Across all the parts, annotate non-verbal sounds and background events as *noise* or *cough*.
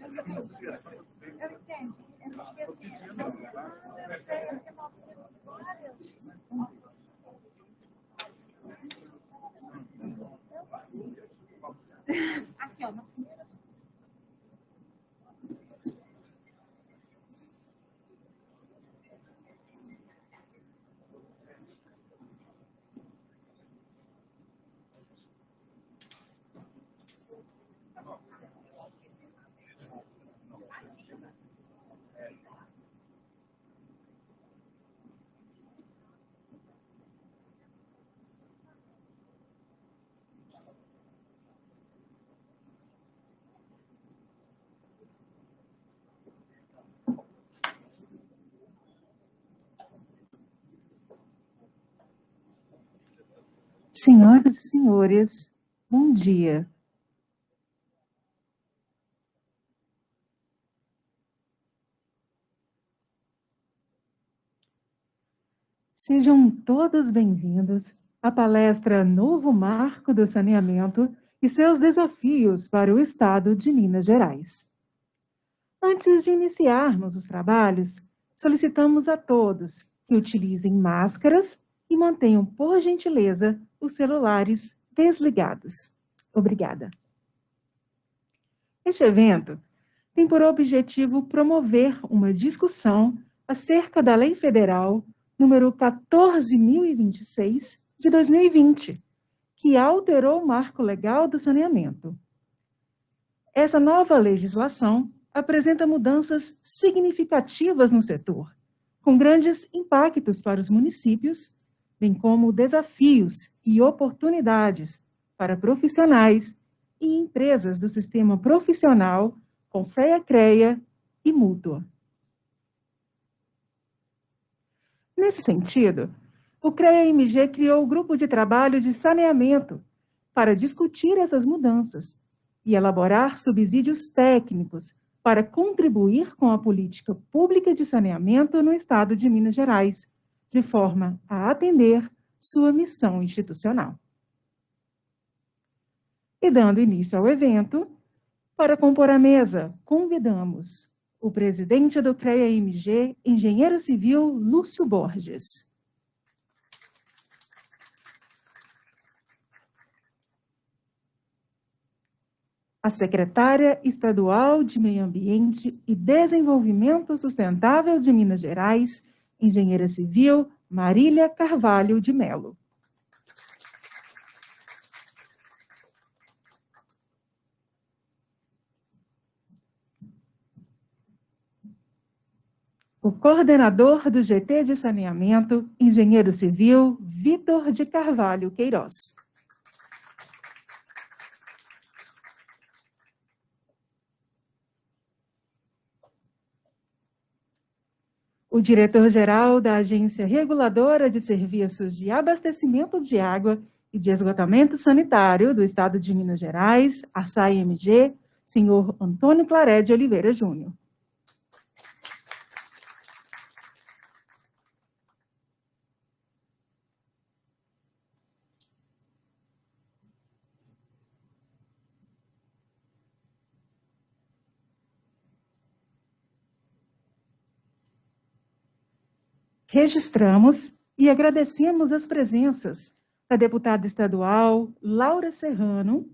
Eu entendi Eu não esqueci. Senhoras e senhores, bom dia. Sejam todos bem-vindos à palestra Novo Marco do Saneamento e seus desafios para o Estado de Minas Gerais. Antes de iniciarmos os trabalhos, solicitamos a todos que utilizem máscaras e mantenham, por gentileza, os celulares desligados. Obrigada. Este evento tem por objetivo promover uma discussão acerca da Lei Federal número 14.026 de 2020, que alterou o marco legal do saneamento. Essa nova legislação apresenta mudanças significativas no setor, com grandes impactos para os municípios bem como desafios e oportunidades para profissionais e empresas do sistema profissional com FEA-CREA e Mútua. Nesse sentido, o CREA-MG criou o Grupo de Trabalho de Saneamento para discutir essas mudanças e elaborar subsídios técnicos para contribuir com a política pública de saneamento no Estado de Minas Gerais, de forma a atender sua missão institucional. E dando início ao evento, para compor a mesa, convidamos o presidente do CREA-MG, engenheiro civil Lúcio Borges. A secretária estadual de Meio Ambiente e Desenvolvimento Sustentável de Minas Gerais, engenheira civil Marília Carvalho de Melo. O coordenador do GT de Saneamento, engenheiro civil Vitor de Carvalho Queiroz. O diretor-geral da Agência Reguladora de Serviços de Abastecimento de Água e de Esgotamento Sanitário do Estado de Minas Gerais, ASAI-MG, senhor Antônio Claré de Oliveira Júnior. Registramos e agradecemos as presenças da deputada estadual Laura Serrano,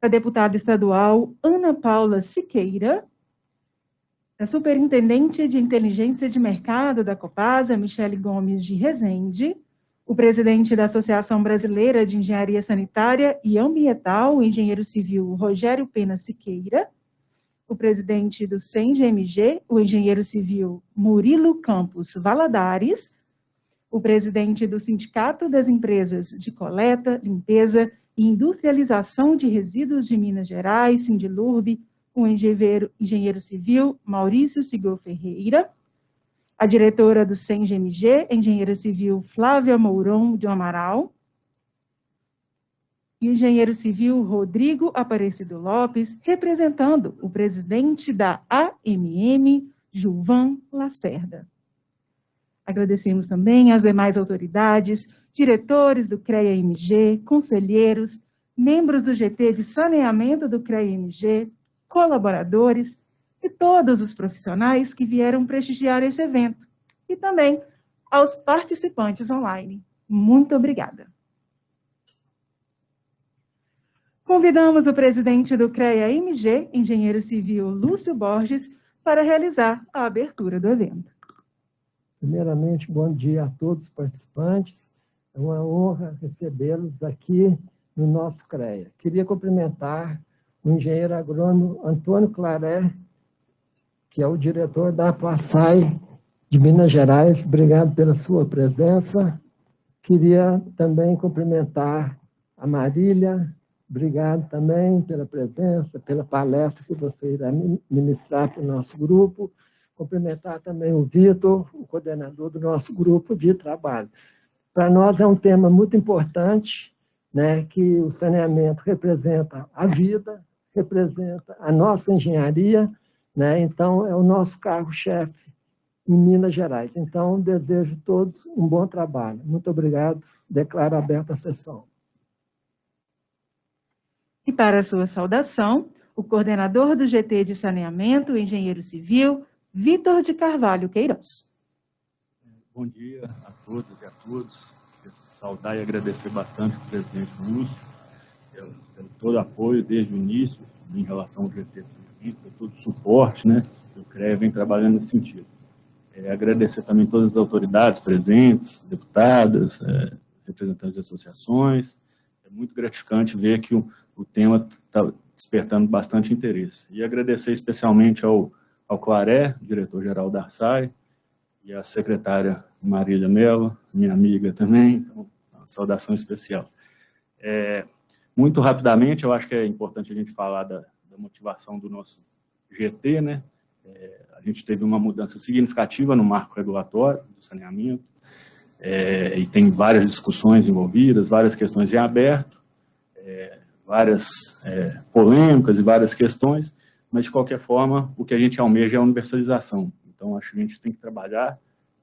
da deputada estadual Ana Paula Siqueira, da superintendente de inteligência de mercado da Copasa, Michele Gomes de Rezende, o presidente da Associação Brasileira de Engenharia Sanitária e Ambiental, engenheiro civil Rogério Pena Siqueira, o presidente do CENGMG, o engenheiro civil Murilo Campos Valadares, o presidente do Sindicato das Empresas de Coleta, Limpeza e Industrialização de Resíduos de Minas Gerais, Sindilurb, o engenheiro, engenheiro civil Maurício Sigol Ferreira, a diretora do CENGMG, engenheira civil Flávia Mourão de Amaral, e o engenheiro civil Rodrigo Aparecido Lopes, representando o presidente da AMM, Gilvan Lacerda. Agradecemos também às demais autoridades, diretores do CREA-MG, conselheiros, membros do GT de saneamento do CREA-MG, colaboradores, e todos os profissionais que vieram prestigiar esse evento, e também aos participantes online. Muito obrigada. Convidamos o presidente do CREA-MG, engenheiro civil Lúcio Borges, para realizar a abertura do evento. Primeiramente, bom dia a todos os participantes. É uma honra recebê-los aqui no nosso CREA. Queria cumprimentar o engenheiro agrônomo Antônio Claré, que é o diretor da Passai de Minas Gerais. Obrigado pela sua presença. Queria também cumprimentar a Marília. Obrigado também pela presença, pela palestra que você irá ministrar para o nosso grupo. Cumprimentar também o Vitor, o coordenador do nosso grupo de trabalho. Para nós é um tema muito importante, né, que o saneamento representa a vida, representa a nossa engenharia, né, então é o nosso carro-chefe em Minas Gerais. Então, desejo a todos um bom trabalho. Muito obrigado. Declaro aberta a sessão. Para a sua saudação, o coordenador do GT de Saneamento, o engenheiro civil, Vitor de Carvalho Queiroz. Bom dia a todas e a todos. Saudar e agradecer bastante ao presidente Lúcio pelo, pelo todo o apoio desde o início em relação ao GT de Saneamento, por todo o suporte, né? O CREA vem trabalhando nesse sentido. É, agradecer também todas as autoridades presentes, deputadas, é, representantes de associações. É muito gratificante ver que o, o tema está despertando bastante interesse. E agradecer especialmente ao ao Claré, diretor-geral da Arsai, e a secretária Marília Mello, minha amiga também, então, uma saudação especial. É, muito rapidamente, eu acho que é importante a gente falar da, da motivação do nosso GT, né? É, a gente teve uma mudança significativa no marco regulatório do saneamento, é, e tem várias discussões envolvidas, várias questões em aberto, é, várias é, polêmicas e várias questões, mas de qualquer forma, o que a gente almeja é a universalização. Então, acho que a gente tem que trabalhar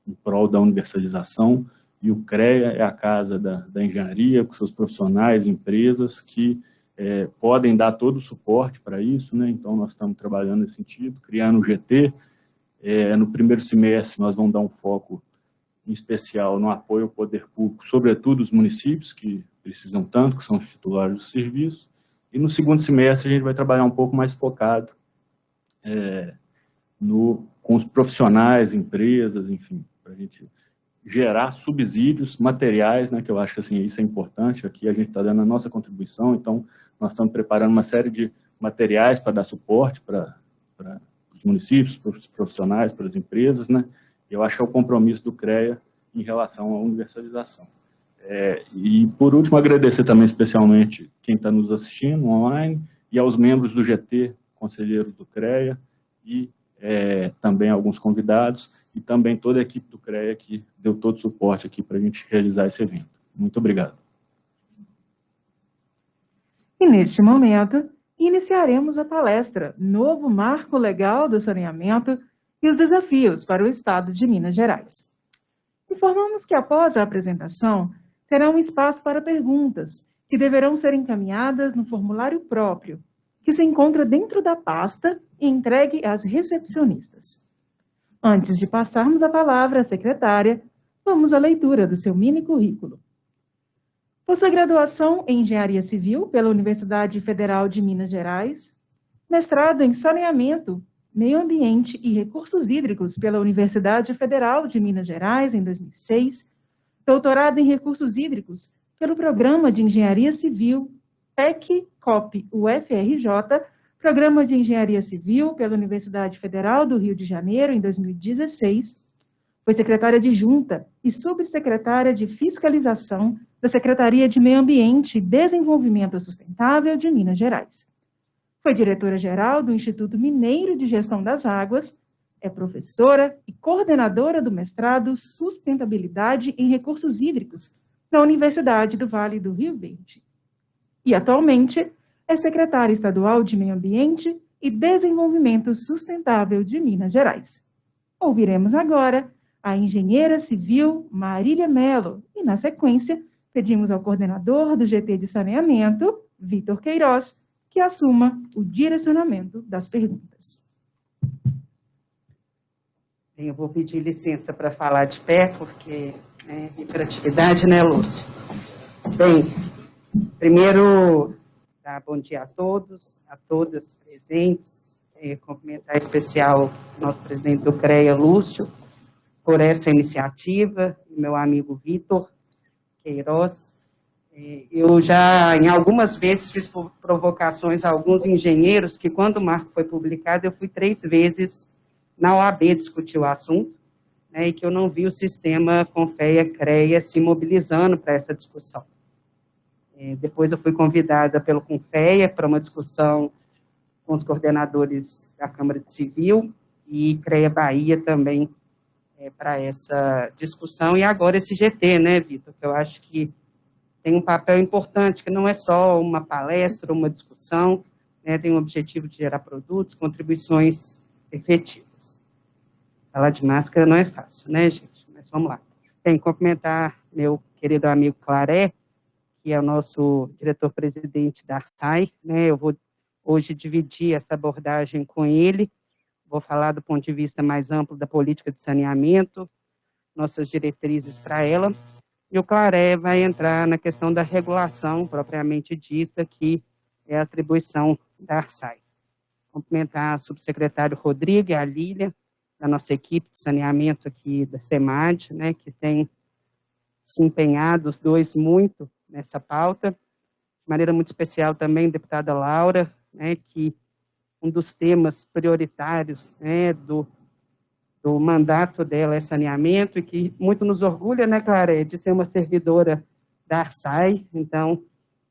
em prol da universalização, e o CREA é a casa da, da engenharia, com seus profissionais, empresas, que é, podem dar todo o suporte para isso, né? então nós estamos trabalhando nesse sentido, criando o GT, é, no primeiro semestre nós vamos dar um foco em especial no apoio ao poder público, sobretudo os municípios, que precisam tanto, que são os titulares do serviço, e no segundo semestre a gente vai trabalhar um pouco mais focado é, no, com os profissionais, empresas, enfim, para a gente gerar subsídios materiais, né, que eu acho que assim, isso é importante, aqui a gente está dando a nossa contribuição, então nós estamos preparando uma série de materiais para dar suporte para, os municípios, para os profissionais, para as empresas, né, eu acho que é o compromisso do CREA em relação à universalização. É, e, por último, agradecer também especialmente quem está nos assistindo online e aos membros do GT conselheiros do CREA e é, também alguns convidados e também toda a equipe do CREA que deu todo o suporte aqui para a gente realizar esse evento. Muito obrigado. E neste momento, iniciaremos a palestra Novo Marco Legal do Saneamento e os Desafios para o Estado de Minas Gerais. Informamos que após a apresentação, terá um espaço para perguntas, que deverão ser encaminhadas no formulário próprio, que se encontra dentro da pasta e entregue às recepcionistas. Antes de passarmos a palavra à secretária, vamos à leitura do seu mini currículo. Possui graduação em Engenharia Civil pela Universidade Federal de Minas Gerais, mestrado em Saneamento, Meio Ambiente e Recursos Hídricos pela Universidade Federal de Minas Gerais em 2006, doutorado em Recursos Hídricos pelo Programa de Engenharia Civil PEC COP UFRJ, Programa de Engenharia Civil pela Universidade Federal do Rio de Janeiro, em 2016. Foi secretária adjunta e subsecretária de Fiscalização da Secretaria de Meio Ambiente e Desenvolvimento Sustentável de Minas Gerais. Foi diretora-geral do Instituto Mineiro de Gestão das Águas, é professora e coordenadora do mestrado Sustentabilidade em Recursos Hídricos na Universidade do Vale do Rio Verde e atualmente é secretária estadual de Meio Ambiente e Desenvolvimento Sustentável de Minas Gerais. Ouviremos agora a engenheira civil Marília Mello e, na sequência, pedimos ao coordenador do GT de Saneamento, Vitor Queiroz, que assuma o direcionamento das perguntas. Eu vou pedir licença para falar de pé, porque é hiperatividade, né, Lúcio? Bem, primeiro, tá, bom dia a todos, a todas presentes. É, cumprimentar especial nosso presidente do CREA, Lúcio, por essa iniciativa, meu amigo Vitor Queiroz. É, eu já, em algumas vezes, fiz provocações a alguns engenheiros que, quando o marco foi publicado, eu fui três vezes na OAB discutir o assunto, né, e que eu não vi o sistema Confeia-CREA se mobilizando para essa discussão. É, depois eu fui convidada pelo Confeia para uma discussão com os coordenadores da Câmara de Civil e CREA Bahia também é, para essa discussão. E agora esse GT, né, Vitor, que eu acho que tem um papel importante, que não é só uma palestra, uma discussão, né, tem o objetivo de gerar produtos, contribuições efetivas. Falar de máscara não é fácil, né, gente? Mas vamos lá. Tem que cumprimentar meu querido amigo Claré, que é o nosso diretor-presidente da ARSAI, né, eu vou hoje dividir essa abordagem com ele, vou falar do ponto de vista mais amplo da política de saneamento, nossas diretrizes para ela, e o Claré vai entrar na questão da regulação propriamente dita, que é a atribuição da ARSAI. Cumprimentar a subsecretário Rodrigo e a Lília, da nossa equipe de saneamento aqui da SEMAD, né, que tem se empenhado, os dois, muito nessa pauta. De maneira muito especial também, deputada Laura, né, que um dos temas prioritários né, do, do mandato dela é saneamento, e que muito nos orgulha, né, Clara, de ser uma servidora da Arsai. Então,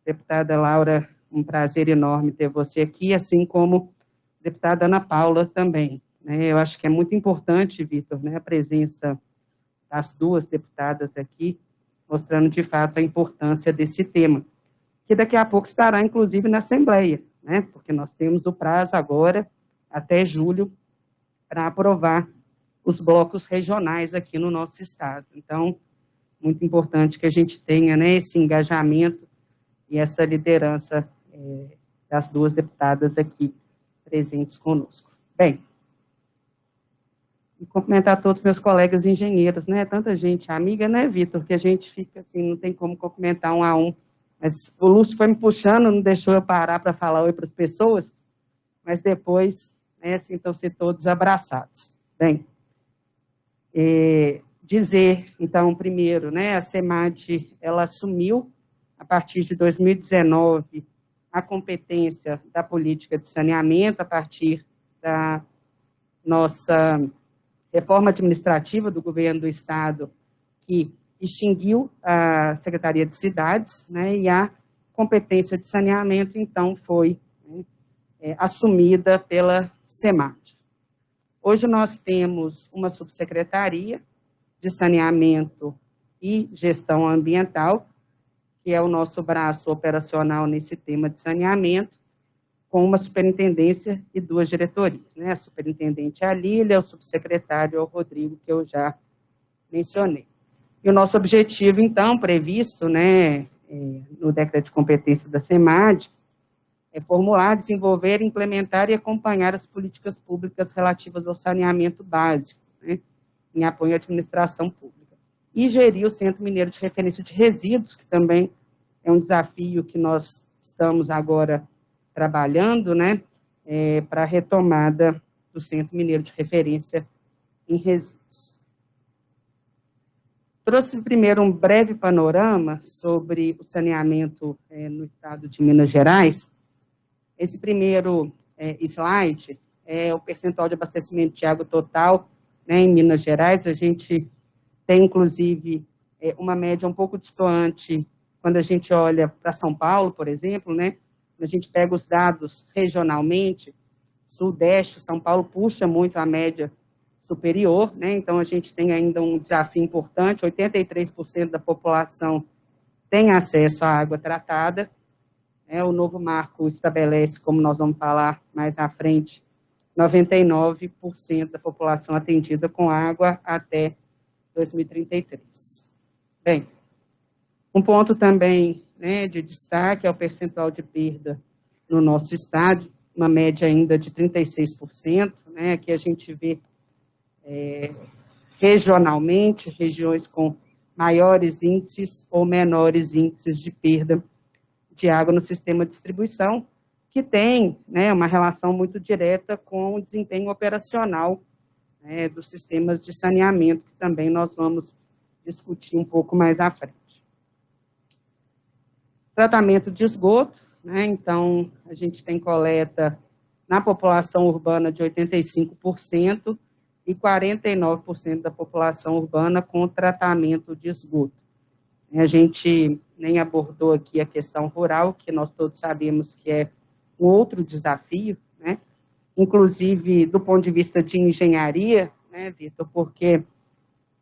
deputada Laura, um prazer enorme ter você aqui, assim como deputada Ana Paula também. Né? Eu acho que é muito importante, Vitor, né, a presença das duas deputadas aqui, mostrando de fato a importância desse tema, que daqui a pouco estará, inclusive, na Assembleia, né? porque nós temos o prazo agora, até julho, para aprovar os blocos regionais aqui no nosso estado. Então, muito importante que a gente tenha né, esse engajamento e essa liderança é, das duas deputadas aqui presentes conosco. Bem, e cumprimentar todos meus colegas engenheiros, né? Tanta gente amiga, né, Vitor, que a gente fica assim, não tem como cumprimentar um a um. Mas o Lúcio foi me puxando, não deixou eu parar para falar oi para as pessoas, mas depois, né, sintam-se todos abraçados. Bem, é, dizer, então, primeiro, né, a SEMAD, ela assumiu, a partir de 2019, a competência da política de saneamento, a partir da nossa reforma administrativa do governo do Estado, que extinguiu a Secretaria de Cidades, né, e a competência de saneamento, então, foi né, é, assumida pela SEMAT. Hoje nós temos uma subsecretaria de saneamento e gestão ambiental, que é o nosso braço operacional nesse tema de saneamento, com uma superintendência e duas diretorias. Né? A superintendente é a Lília, o subsecretário é o Rodrigo, que eu já mencionei. E o nosso objetivo, então, previsto né, é, no decreto de competência da SEMAD, é formular, desenvolver, implementar e acompanhar as políticas públicas relativas ao saneamento básico, né, em apoio à administração pública. E gerir o Centro Mineiro de Referência de Resíduos, que também é um desafio que nós estamos agora trabalhando, né, é, para a retomada do Centro Mineiro de Referência em Resíduos. Trouxe primeiro um breve panorama sobre o saneamento é, no estado de Minas Gerais. Esse primeiro é, slide é o percentual de abastecimento de água total né, em Minas Gerais. A gente tem, inclusive, é, uma média um pouco distante quando a gente olha para São Paulo, por exemplo, né, a gente pega os dados regionalmente, Sudeste, São Paulo puxa muito a média superior, né? então a gente tem ainda um desafio importante, 83% da população tem acesso à água tratada, né? o novo marco estabelece, como nós vamos falar mais à frente, 99% da população atendida com água até 2033. Bem, um ponto também né, de destaque é o percentual de perda no nosso estado, uma média ainda de 36%, né, que a gente vê é, regionalmente, regiões com maiores índices ou menores índices de perda água no sistema de distribuição, que tem né, uma relação muito direta com o desempenho operacional né, dos sistemas de saneamento, que também nós vamos discutir um pouco mais à frente. Tratamento de esgoto, né, então, a gente tem coleta na população urbana de 85%, e 49% da população urbana com tratamento de esgoto. A gente nem abordou aqui a questão rural, que nós todos sabemos que é um outro desafio, né? inclusive do ponto de vista de engenharia, né, Vitor, porque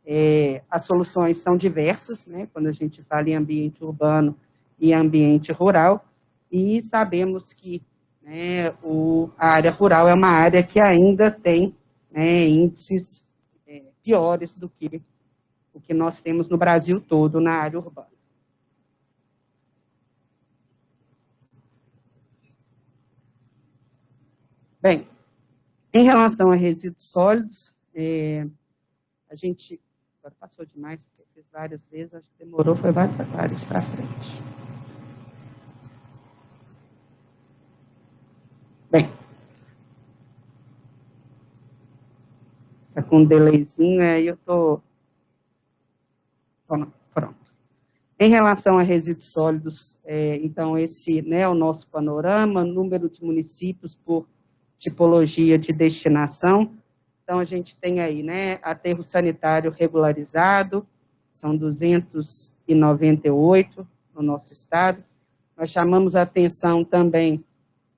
é, as soluções são diversas, né, quando a gente fala em ambiente urbano e ambiente rural, e sabemos que né, o, a área rural é uma área que ainda tem né, índices é, piores do que o que nós temos no Brasil todo na área urbana. Bem, em relação a resíduos sólidos, é, a gente, agora passou demais, porque fiz várias vezes, acho que demorou, foi várias para frente. Bem, Está com um delayzinho, aí eu estou... Pronto. Em relação a resíduos sólidos, é, então, esse né, é o nosso panorama, número de municípios por tipologia de destinação. Então, a gente tem aí, né, aterro sanitário regularizado, são 298 no nosso estado. Nós chamamos a atenção também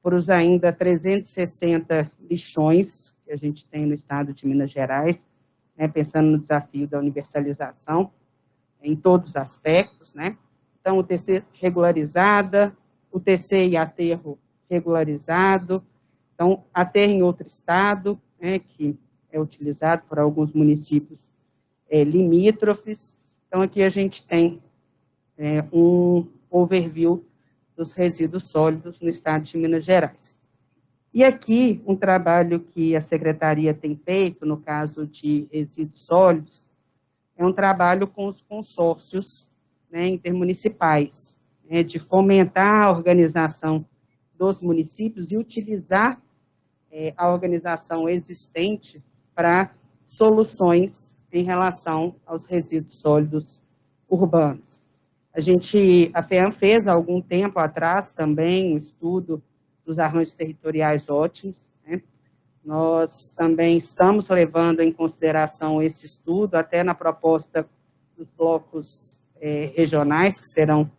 para os ainda 360 lixões, que a gente tem no estado de Minas Gerais, né, pensando no desafio da universalização em todos os aspectos, né? Então, o TC regularizada, o TC e aterro regularizado, então, aterro em outro estado, né, que é utilizado por alguns municípios é, limítrofes. Então, aqui a gente tem é, um overview dos resíduos sólidos no estado de Minas Gerais. E aqui, um trabalho que a Secretaria tem feito, no caso de resíduos sólidos, é um trabalho com os consórcios né, intermunicipais, né, de fomentar a organização dos municípios e utilizar é, a organização existente para soluções em relação aos resíduos sólidos urbanos. A gente, a FEAM fez há algum tempo atrás também um estudo dos arranjos territoriais ótimos. Nós também estamos levando em consideração esse estudo, até na proposta dos blocos é, regionais, que serão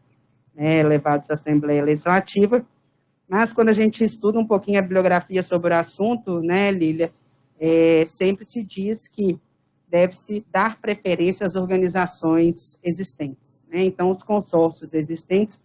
né, levados à Assembleia Legislativa, mas quando a gente estuda um pouquinho a bibliografia sobre o assunto, né, Lília, é, sempre se diz que deve-se dar preferência às organizações existentes. Né? Então, os consórcios existentes,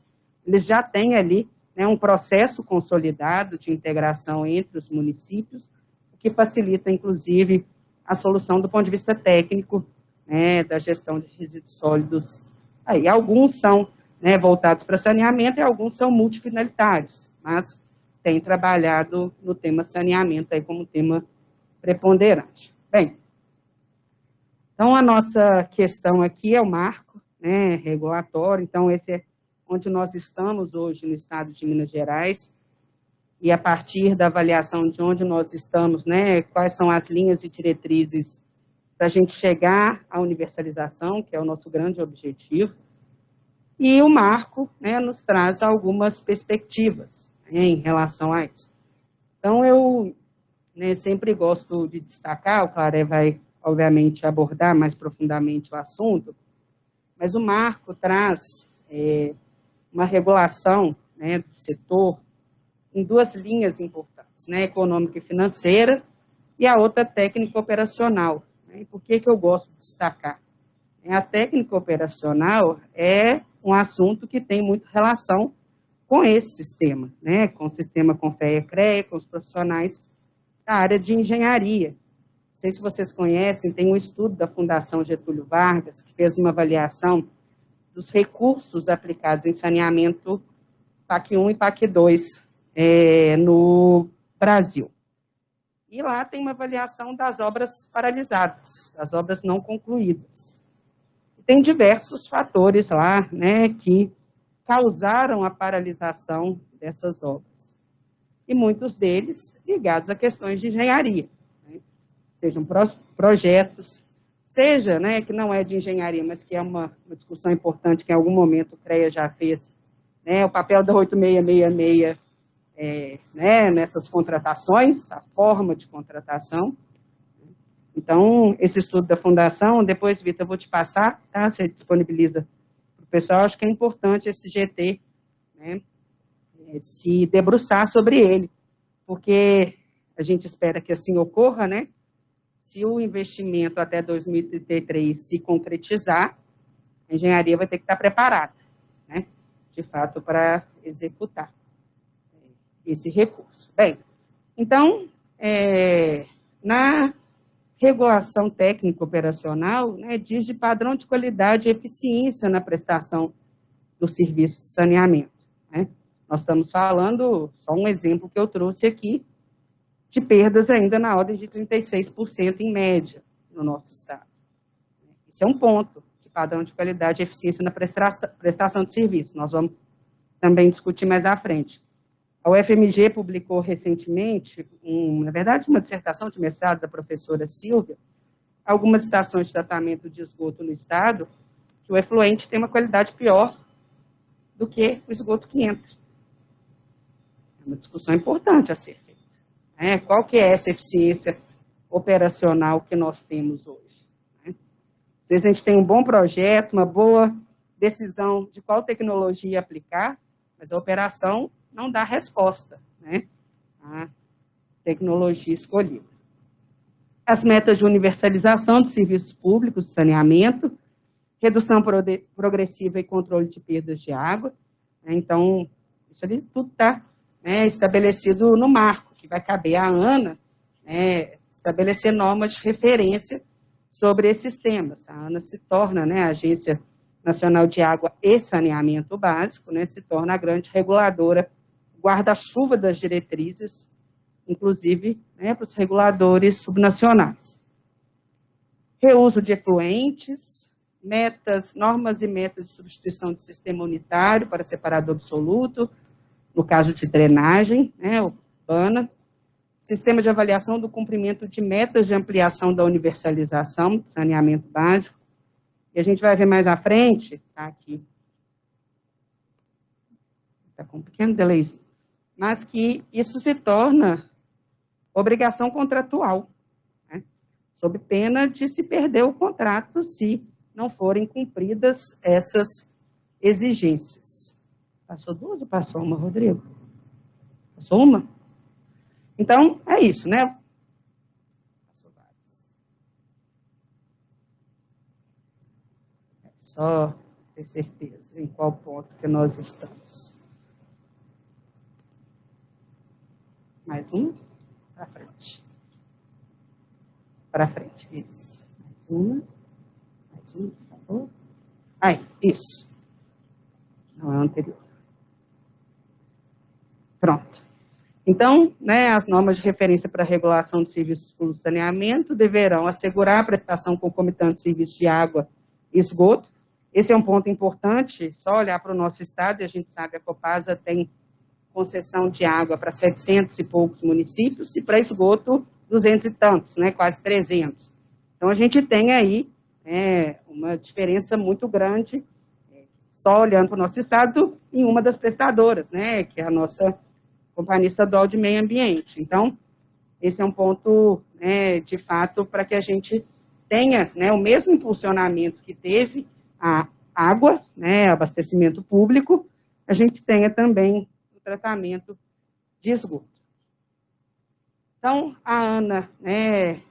eles já têm ali né, um processo consolidado de integração entre os municípios, o que facilita, inclusive, a solução do ponto de vista técnico né, da gestão de resíduos sólidos. Aí, alguns são né, voltados para saneamento e alguns são multifinalitários, mas tem trabalhado no tema saneamento aí como tema preponderante. Bem, então a nossa questão aqui é o marco né, regulatório, então esse é onde nós estamos hoje no estado de Minas Gerais, e a partir da avaliação de onde nós estamos, né, quais são as linhas e diretrizes para a gente chegar à universalização, que é o nosso grande objetivo, e o marco né, nos traz algumas perspectivas né, em relação a isso. Então, eu né, sempre gosto de destacar, o Claré vai, obviamente, abordar mais profundamente o assunto, mas o marco traz é, uma regulação né, do setor em duas linhas importantes, né, econômica e financeira, e a outra técnica operacional. Né, por que, que eu gosto de destacar? É, a técnica operacional é um assunto que tem muita relação com esse sistema, né, com o sistema Confea CREA, com os profissionais da área de engenharia. Não sei se vocês conhecem, tem um estudo da Fundação Getúlio Vargas, que fez uma avaliação dos recursos aplicados em saneamento PAC 1 e PAC 2 é, no Brasil. E lá tem uma avaliação das obras paralisadas, das obras não concluídas. Tem diversos fatores lá, né, que causaram a paralisação dessas obras. E muitos deles ligados a questões de engenharia, né? sejam projetos, seja, né, que não é de engenharia, mas que é uma, uma discussão importante que em algum momento o CREA já fez, né, o papel da 8666 é, né, nessas contratações, a forma de contratação. Então, esse estudo da Fundação, depois, Vitor, eu vou te passar, tá? Você disponibiliza para o pessoal, acho que é importante esse GT, né, é, se debruçar sobre ele, porque a gente espera que assim ocorra, né? Se o investimento até 2033 se concretizar, a engenharia vai ter que estar preparada, né? De fato, para executar esse recurso. Bem, então, é, na regulação técnica operacional, né, diz de padrão de qualidade e eficiência na prestação do serviço de saneamento. Né? Nós estamos falando, só um exemplo que eu trouxe aqui, de perdas ainda na ordem de 36% em média no nosso estado. Isso é um ponto de padrão de qualidade e eficiência na prestação de serviço. Nós vamos também discutir mais à frente. A UFMG publicou recentemente, um, na verdade, uma dissertação de mestrado da professora Silvia, algumas estações de tratamento de esgoto no estado, que o efluente tem uma qualidade pior do que o esgoto que entra. É uma discussão importante a ser feita. Né? Qual que é essa eficiência operacional que nós temos hoje? Né? Às vezes a gente tem um bom projeto, uma boa decisão de qual tecnologia aplicar, mas a operação não dá resposta né, tecnologia escolhida. As metas de universalização dos serviços públicos de saneamento, redução progressiva e controle de perdas de água. Né, então, isso ali tudo está né, estabelecido no marco, que vai caber à ANA né, estabelecer normas de referência sobre esses temas. A ANA se torna né, a Agência Nacional de Água e Saneamento Básico, né, se torna a grande reguladora guarda-chuva das diretrizes, inclusive né, para os reguladores subnacionais. Reuso de efluentes, metas, normas e metas de substituição de sistema unitário para separado absoluto, no caso de drenagem, né, urbana, sistema de avaliação do cumprimento de metas de ampliação da universalização, saneamento básico, e a gente vai ver mais à frente, tá aqui, está com um pequeno delayzinho, mas que isso se torna obrigação contratual, né? sob pena de se perder o contrato se não forem cumpridas essas exigências. Passou duas ou passou uma, Rodrigo? Passou uma? Então, é isso, né? Passou várias. É só ter certeza em qual ponto que nós estamos. Mais um. Para frente. Para frente. Isso. Mais uma. Mais uma, por favor. Aí, isso. Não é o anterior. Pronto. Então, né, as normas de referência para a regulação de serviços de saneamento deverão assegurar a prestação concomitante de serviços de água e esgoto. Esse é um ponto importante, só olhar para o nosso estado, e a gente sabe que a Copasa tem concessão de água para 700 e poucos municípios e para esgoto 200 e tantos, né, quase 300. Então, a gente tem aí é, uma diferença muito grande, é, só olhando para o nosso estado, em uma das prestadoras, né, que é a nossa Companhia Estadual de Meio Ambiente. Então, esse é um ponto, né, de fato, para que a gente tenha né, o mesmo impulsionamento que teve a água, né, abastecimento público, a gente tenha também tratamento de esgoto. Então, a ANA né,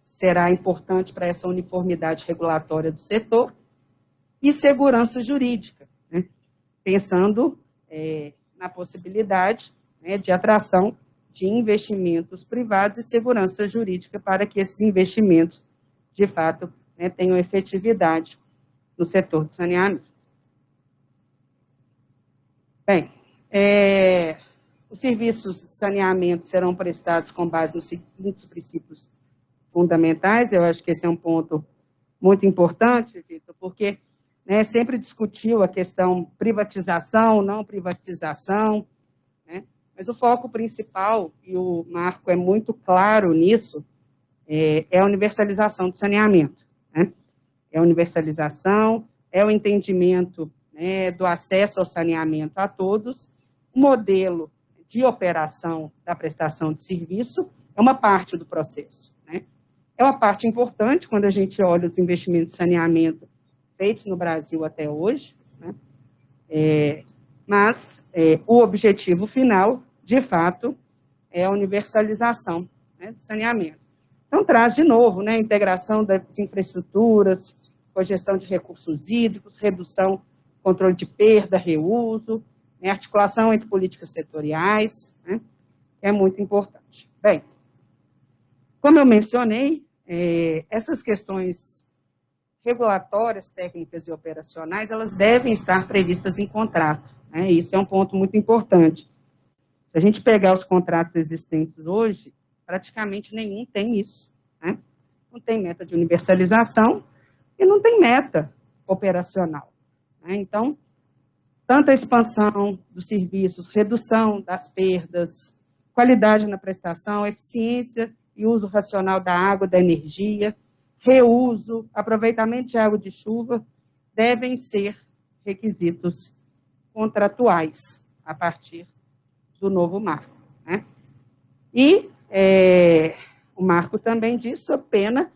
será importante para essa uniformidade regulatória do setor e segurança jurídica, né, pensando é, na possibilidade né, de atração de investimentos privados e segurança jurídica para que esses investimentos, de fato, né, tenham efetividade no setor de saneamento. Bem, é, Os serviços de saneamento serão prestados com base nos seguintes princípios fundamentais, eu acho que esse é um ponto muito importante, Vitor, porque né, sempre discutiu a questão privatização, não privatização, né, mas o foco principal, e o Marco é muito claro nisso, é, é a universalização do saneamento. Né? É a universalização, é o entendimento né, do acesso ao saneamento a todos, modelo de operação da prestação de serviço é uma parte do processo. Né? É uma parte importante quando a gente olha os investimentos de saneamento feitos no Brasil até hoje, né? é, mas é, o objetivo final, de fato, é a universalização né, do saneamento. Então, traz de novo né, a integração das infraestruturas, com a gestão de recursos hídricos, redução, controle de perda, reuso, né, articulação entre políticas setoriais, né, é muito importante. Bem, como eu mencionei, é, essas questões regulatórias, técnicas e operacionais, elas devem estar previstas em contrato. Né, isso é um ponto muito importante. Se a gente pegar os contratos existentes hoje, praticamente nenhum tem isso. Né? Não tem meta de universalização e não tem meta operacional. Né? Então, tanto a expansão dos serviços, redução das perdas, qualidade na prestação, eficiência e uso racional da água, da energia, reuso, aproveitamento de água de chuva, devem ser requisitos contratuais a partir do novo marco. Né? E é, o marco também diz a pena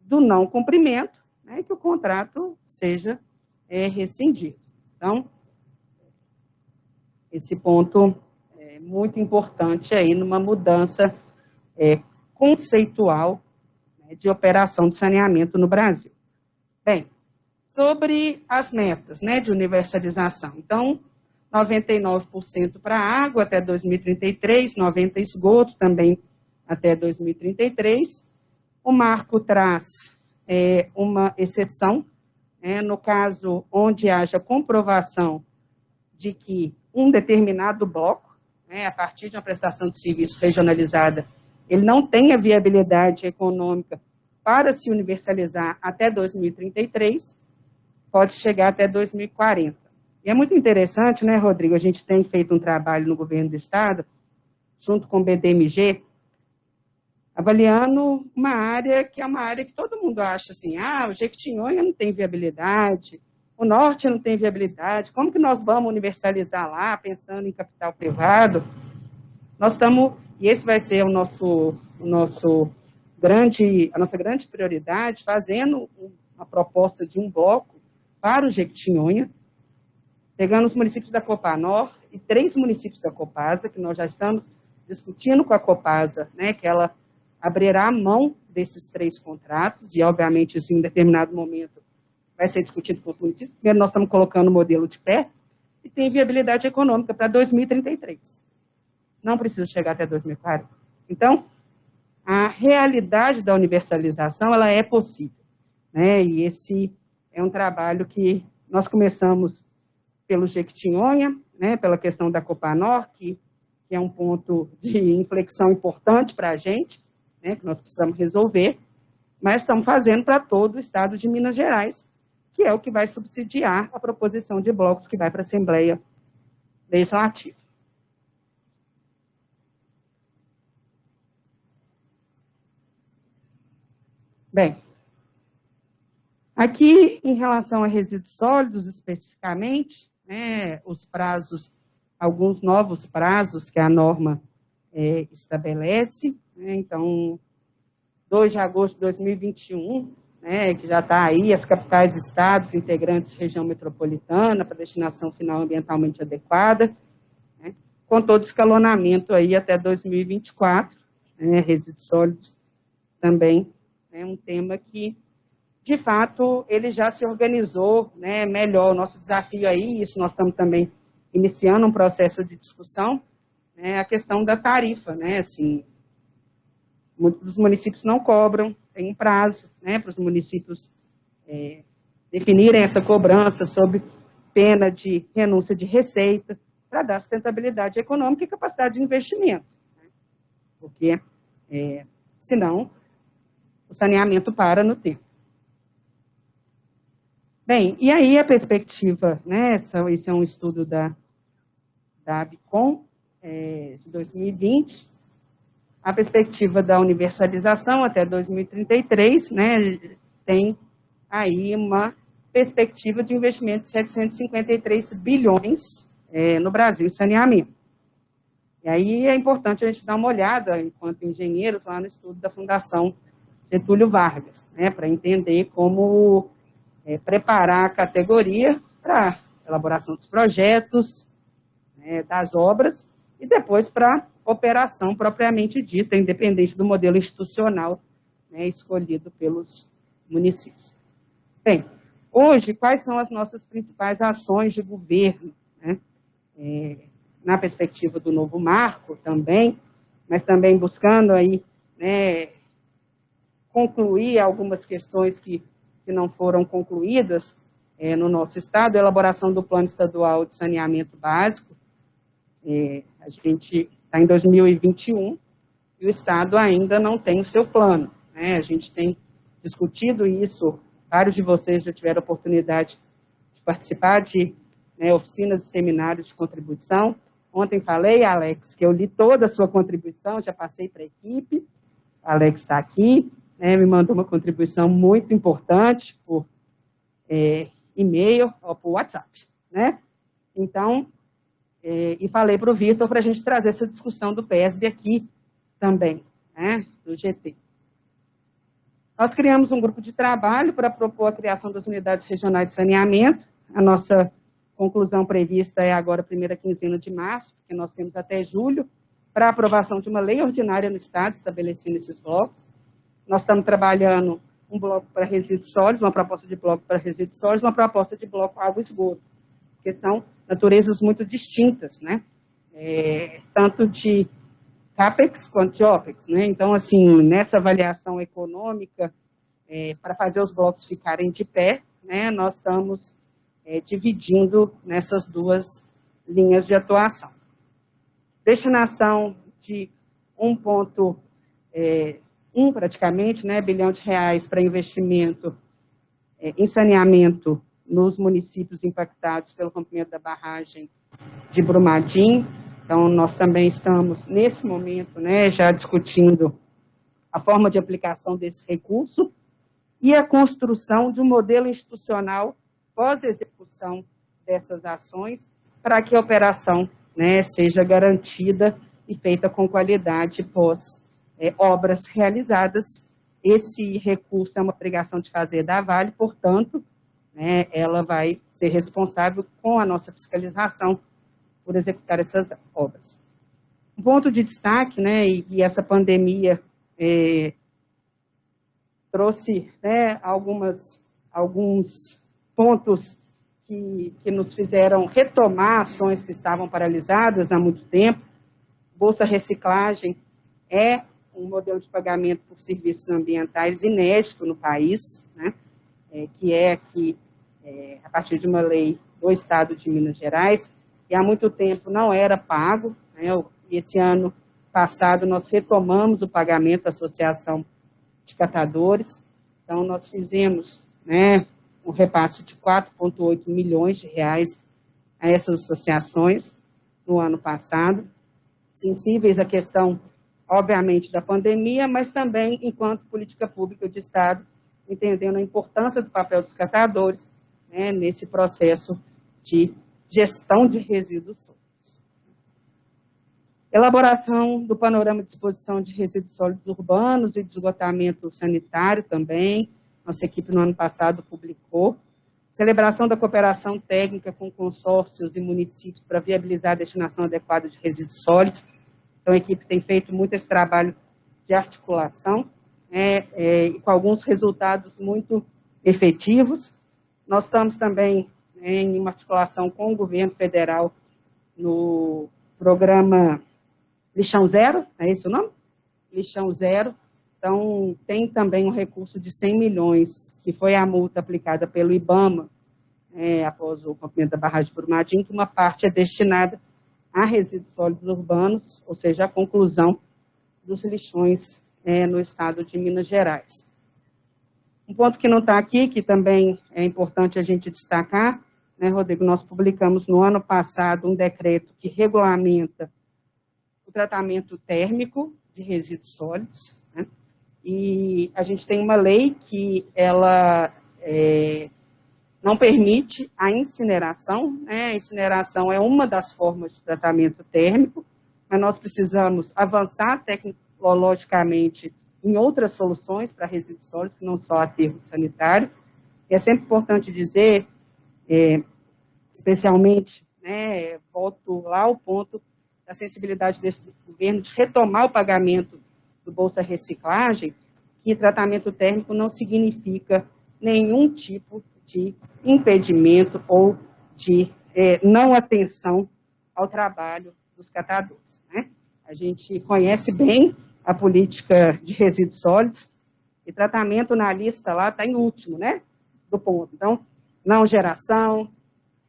do não cumprimento, né, que o contrato seja é, rescindido. Então, esse ponto é muito importante aí numa mudança é, conceitual né, de operação de saneamento no Brasil. Bem, sobre as metas né, de universalização. Então, 99% para água até 2033, 90% esgoto também até 2033. O marco traz é, uma exceção, é, no caso onde haja comprovação de que um determinado bloco, né, a partir de uma prestação de serviço regionalizada, ele não tenha viabilidade econômica para se universalizar até 2033, pode chegar até 2040. E é muito interessante, né, Rodrigo? A gente tem feito um trabalho no governo do Estado, junto com o BDMG, avaliando uma área que é uma área que todo mundo acha assim, ah, o Jequitinhonha não tem viabilidade, o norte não tem viabilidade, como que nós vamos universalizar lá, pensando em capital privado? Nós estamos, e esse vai ser o nosso, o nosso grande, a nossa grande prioridade, fazendo uma proposta de um bloco para o Jequitinhonha, pegando os municípios da Copanor e três municípios da Copasa, que nós já estamos discutindo com a Copasa, né, que ela abrirá mão desses três contratos, e obviamente isso em determinado momento vai ser discutido com os municípios. Primeiro, nós estamos colocando o modelo de pé e tem viabilidade econômica para 2033. Não precisa chegar até 2040. Então, a realidade da universalização, ela é possível. Né? E esse é um trabalho que nós começamos pelo Jequitinhonha, né, pela questão da Copanor, que, que é um ponto de inflexão importante para a gente, né, que nós precisamos resolver, mas estamos fazendo para todo o estado de Minas Gerais, que é o que vai subsidiar a proposição de blocos que vai para a Assembleia Legislativa. Bem, aqui em relação a resíduos sólidos especificamente, né, os prazos, alguns novos prazos que a norma é, estabelece, né, então, 2 de agosto de 2021, né, que já está aí, as capitais estados integrantes região metropolitana para destinação final ambientalmente adequada, né, com todo escalonamento aí até 2024, né, resíduos sólidos também é um tema que, de fato, ele já se organizou né, melhor. O nosso desafio aí, isso nós estamos também iniciando um processo de discussão, né, a questão da tarifa, né, assim, muitos dos municípios não cobram, tem um prazo né, para os municípios é, definirem essa cobrança sob pena de renúncia de receita. para dar sustentabilidade econômica e capacidade de investimento. Né? Porque, é, senão, o saneamento para no tempo. Bem, e aí a perspectiva, né, esse é um estudo da, da ABCOM, é, de 2020, a perspectiva da universalização até 2033, né, tem aí uma perspectiva de investimento de 753 bilhões é, no Brasil em saneamento. E aí é importante a gente dar uma olhada, enquanto engenheiros, lá no estudo da Fundação Getúlio Vargas, né, para entender como é, preparar a categoria para elaboração dos projetos, né, das obras, e depois para operação propriamente dita, independente do modelo institucional né, escolhido pelos municípios. Bem, hoje, quais são as nossas principais ações de governo? Né? É, na perspectiva do novo marco também, mas também buscando aí, né, concluir algumas questões que, que não foram concluídas é, no nosso estado, elaboração do plano estadual de saneamento básico, é, a gente está em 2021 e o estado ainda não tem o seu plano, né, a gente tem discutido isso, vários de vocês já tiveram oportunidade de participar de né, oficinas e seminários de contribuição, Ontem falei, Alex, que eu li toda a sua contribuição, já passei para a equipe. Alex está aqui, né, me mandou uma contribuição muito importante por é, e-mail ou por WhatsApp. Né? Então, é, e falei para o Vitor para a gente trazer essa discussão do PESB aqui também, né, do GT. Nós criamos um grupo de trabalho para propor a criação das unidades regionais de saneamento. A nossa conclusão prevista é agora primeira quinzena de março, porque nós temos até julho, para aprovação de uma lei ordinária no Estado, estabelecendo esses blocos. Nós estamos trabalhando um bloco para resíduos sólidos, uma proposta de bloco para resíduos sólidos, uma proposta de bloco água esgoto, que são naturezas muito distintas, né? É, tanto de CAPEX quanto de OPEX, né? Então, assim, nessa avaliação econômica, é, para fazer os blocos ficarem de pé, né, nós estamos é, dividindo nessas duas linhas de atuação. Destinação de 1,1 é, um, praticamente, né, bilhão de reais para investimento é, em saneamento nos municípios impactados pelo rompimento da barragem de Brumadinho. Então, nós também estamos, nesse momento, né, já discutindo a forma de aplicação desse recurso e a construção de um modelo institucional pós-execução dessas ações, para que a operação né, seja garantida e feita com qualidade pós é, obras realizadas. Esse recurso é uma obrigação de fazer da Vale, portanto, né, ela vai ser responsável com a nossa fiscalização por executar essas obras. Um ponto de destaque, né, e, e essa pandemia é, trouxe né, algumas, alguns pontos que, que nos fizeram retomar ações que estavam paralisadas há muito tempo. Bolsa Reciclagem é um modelo de pagamento por serviços ambientais inédito no país, né? é, que é aqui, é, a partir de uma lei do Estado de Minas Gerais, e há muito tempo não era pago. Né? Esse ano passado nós retomamos o pagamento da Associação de Catadores, então nós fizemos né, um repasse de 4,8 milhões de reais a essas associações no ano passado, sensíveis à questão, obviamente, da pandemia, mas também enquanto política pública de Estado, entendendo a importância do papel dos catadores né, nesse processo de gestão de resíduos sólidos. Elaboração do panorama de disposição de resíduos sólidos urbanos e de esgotamento sanitário também, nossa equipe no ano passado publicou. Celebração da cooperação técnica com consórcios e municípios para viabilizar a destinação adequada de resíduos sólidos. Então, a equipe tem feito muito esse trabalho de articulação, né, é, com alguns resultados muito efetivos. Nós estamos também né, em uma articulação com o governo federal no programa Lixão Zero, é esse o nome? Lixão Zero, então, tem também um recurso de 100 milhões, que foi a multa aplicada pelo IBAMA, é, após o rompimento da barragem de Brumadinho, que uma parte é destinada a resíduos sólidos urbanos, ou seja, a conclusão dos lixões é, no estado de Minas Gerais. Um ponto que não está aqui, que também é importante a gente destacar, né, Rodrigo, nós publicamos no ano passado um decreto que regulamenta o tratamento térmico de resíduos sólidos, né, e a gente tem uma lei que ela é, não permite a incineração, né, a incineração é uma das formas de tratamento térmico, mas nós precisamos avançar tecnologicamente em outras soluções para resíduos sólidos, que não só aterro sanitário. É sempre importante dizer, é, especialmente, né, volto lá ao ponto da sensibilidade desse governo de retomar o pagamento do Bolsa Reciclagem, que tratamento térmico não significa nenhum tipo de impedimento ou de é, não atenção ao trabalho dos catadores. Né? A gente conhece bem a política de resíduos sólidos, e tratamento na lista lá está em último, né, do ponto. Então, não geração,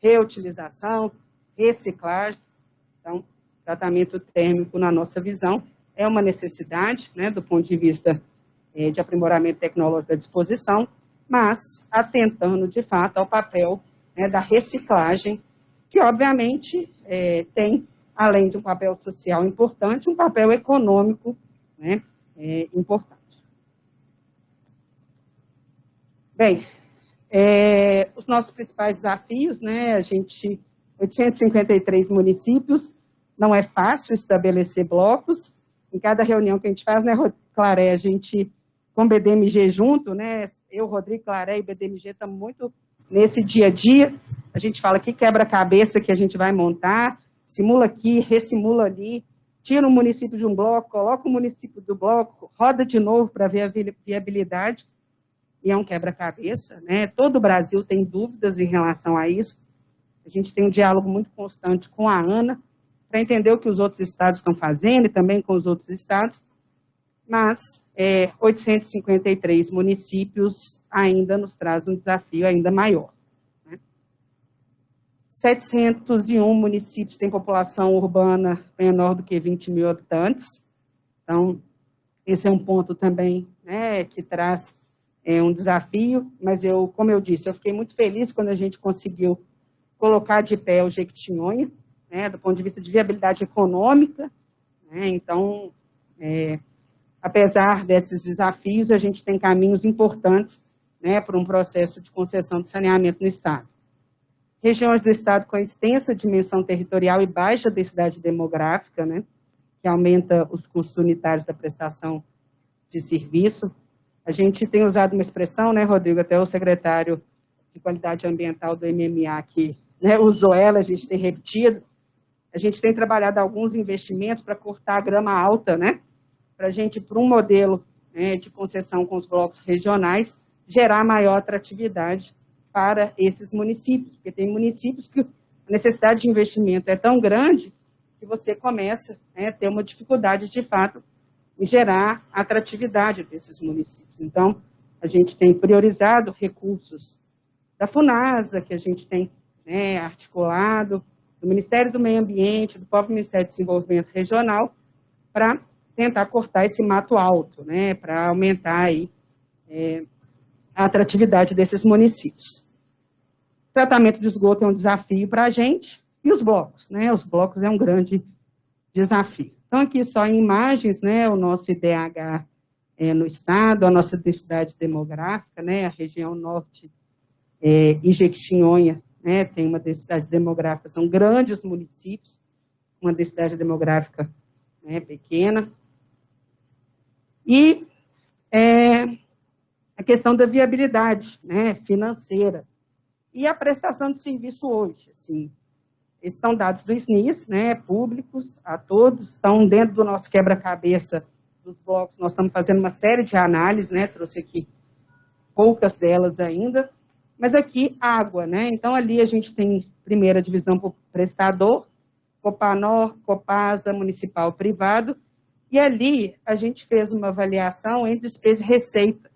reutilização, reciclagem. Então, tratamento térmico, na nossa visão, é uma necessidade, né, do ponto de vista é, de aprimoramento tecnológico da disposição, mas atentando, de fato, ao papel né, da reciclagem, que, obviamente, é, tem, além de um papel social importante, um papel econômico né, é importante. Bem, é, os nossos principais desafios, né, a gente, 853 municípios, não é fácil estabelecer blocos, em cada reunião que a gente faz, né, Claré, a gente, com BDMG junto, né, eu, Rodrigo Claré e BDMG estamos muito nesse dia a dia, a gente fala que quebra-cabeça que a gente vai montar, simula aqui, ressimula ali, tira o município de um bloco, coloca o município do bloco, roda de novo para ver a viabilidade, e é um quebra-cabeça, né? Todo o Brasil tem dúvidas em relação a isso. A gente tem um diálogo muito constante com a ANA, para entender o que os outros estados estão fazendo e também com os outros estados, mas é, 853 municípios ainda nos traz um desafio ainda maior. 701 municípios têm população urbana menor do que 20 mil habitantes. Então, esse é um ponto também né, que traz é, um desafio, mas eu, como eu disse, eu fiquei muito feliz quando a gente conseguiu colocar de pé o Jequitinhonha, né, do ponto de vista de viabilidade econômica. Né, então, é, apesar desses desafios, a gente tem caminhos importantes né, para um processo de concessão de saneamento no Estado regiões do estado com extensa dimensão territorial e baixa densidade demográfica, né, que aumenta os custos unitários da prestação de serviço. A gente tem usado uma expressão, né, Rodrigo, até o secretário de Qualidade Ambiental do MMA que né, usou ela, a gente tem repetido. A gente tem trabalhado alguns investimentos para cortar a grama alta, né, para a gente, para um modelo né, de concessão com os blocos regionais, gerar maior atratividade para esses municípios, porque tem municípios que a necessidade de investimento é tão grande que você começa né, a ter uma dificuldade, de fato, em gerar atratividade desses municípios. Então, a gente tem priorizado recursos da FUNASA, que a gente tem né, articulado, do Ministério do Meio Ambiente, do próprio Ministério de Desenvolvimento Regional, para tentar cortar esse mato alto, né, para aumentar aí, é, a atratividade desses municípios. Tratamento de esgoto é um desafio para a gente, e os blocos, né? Os blocos é um grande desafio. Então, aqui só em imagens, né, o nosso IDH é, no estado, a nossa densidade demográfica, né, a região norte é, e Jequitinhonha, né, tem uma densidade demográfica, são grandes municípios, uma densidade demográfica né, pequena. E é, a questão da viabilidade né, financeira e a prestação de serviço hoje. Assim, esses são dados do SNIS, né, públicos a todos, estão dentro do nosso quebra-cabeça dos blocos, nós estamos fazendo uma série de análises, né, trouxe aqui poucas delas ainda, mas aqui água, né, então ali a gente tem primeira divisão por prestador, Copanor, Copasa, municipal privado, e ali a gente fez uma avaliação entre despesa e receita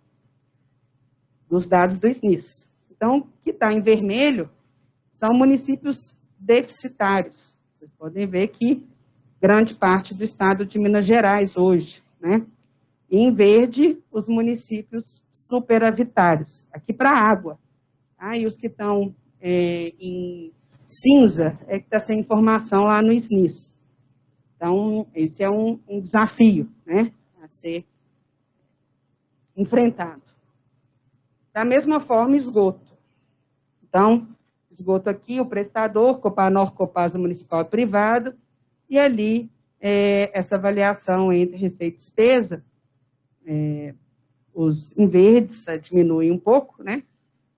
dos dados do SNIS. Então, que está em vermelho são municípios deficitários. Vocês podem ver que grande parte do estado de Minas Gerais hoje, né? E em verde, os municípios superavitários, aqui para água. Tá? E os que estão é, em cinza é que está sem informação lá no SNIS. Então, esse é um, um desafio né, a ser enfrentado. Da mesma forma, esgoto. Então, esgoto aqui, o prestador, Copanor, Copasa Municipal e Privado, e ali é, essa avaliação entre receita e despesa, é, os em verdes diminuem um pouco, né?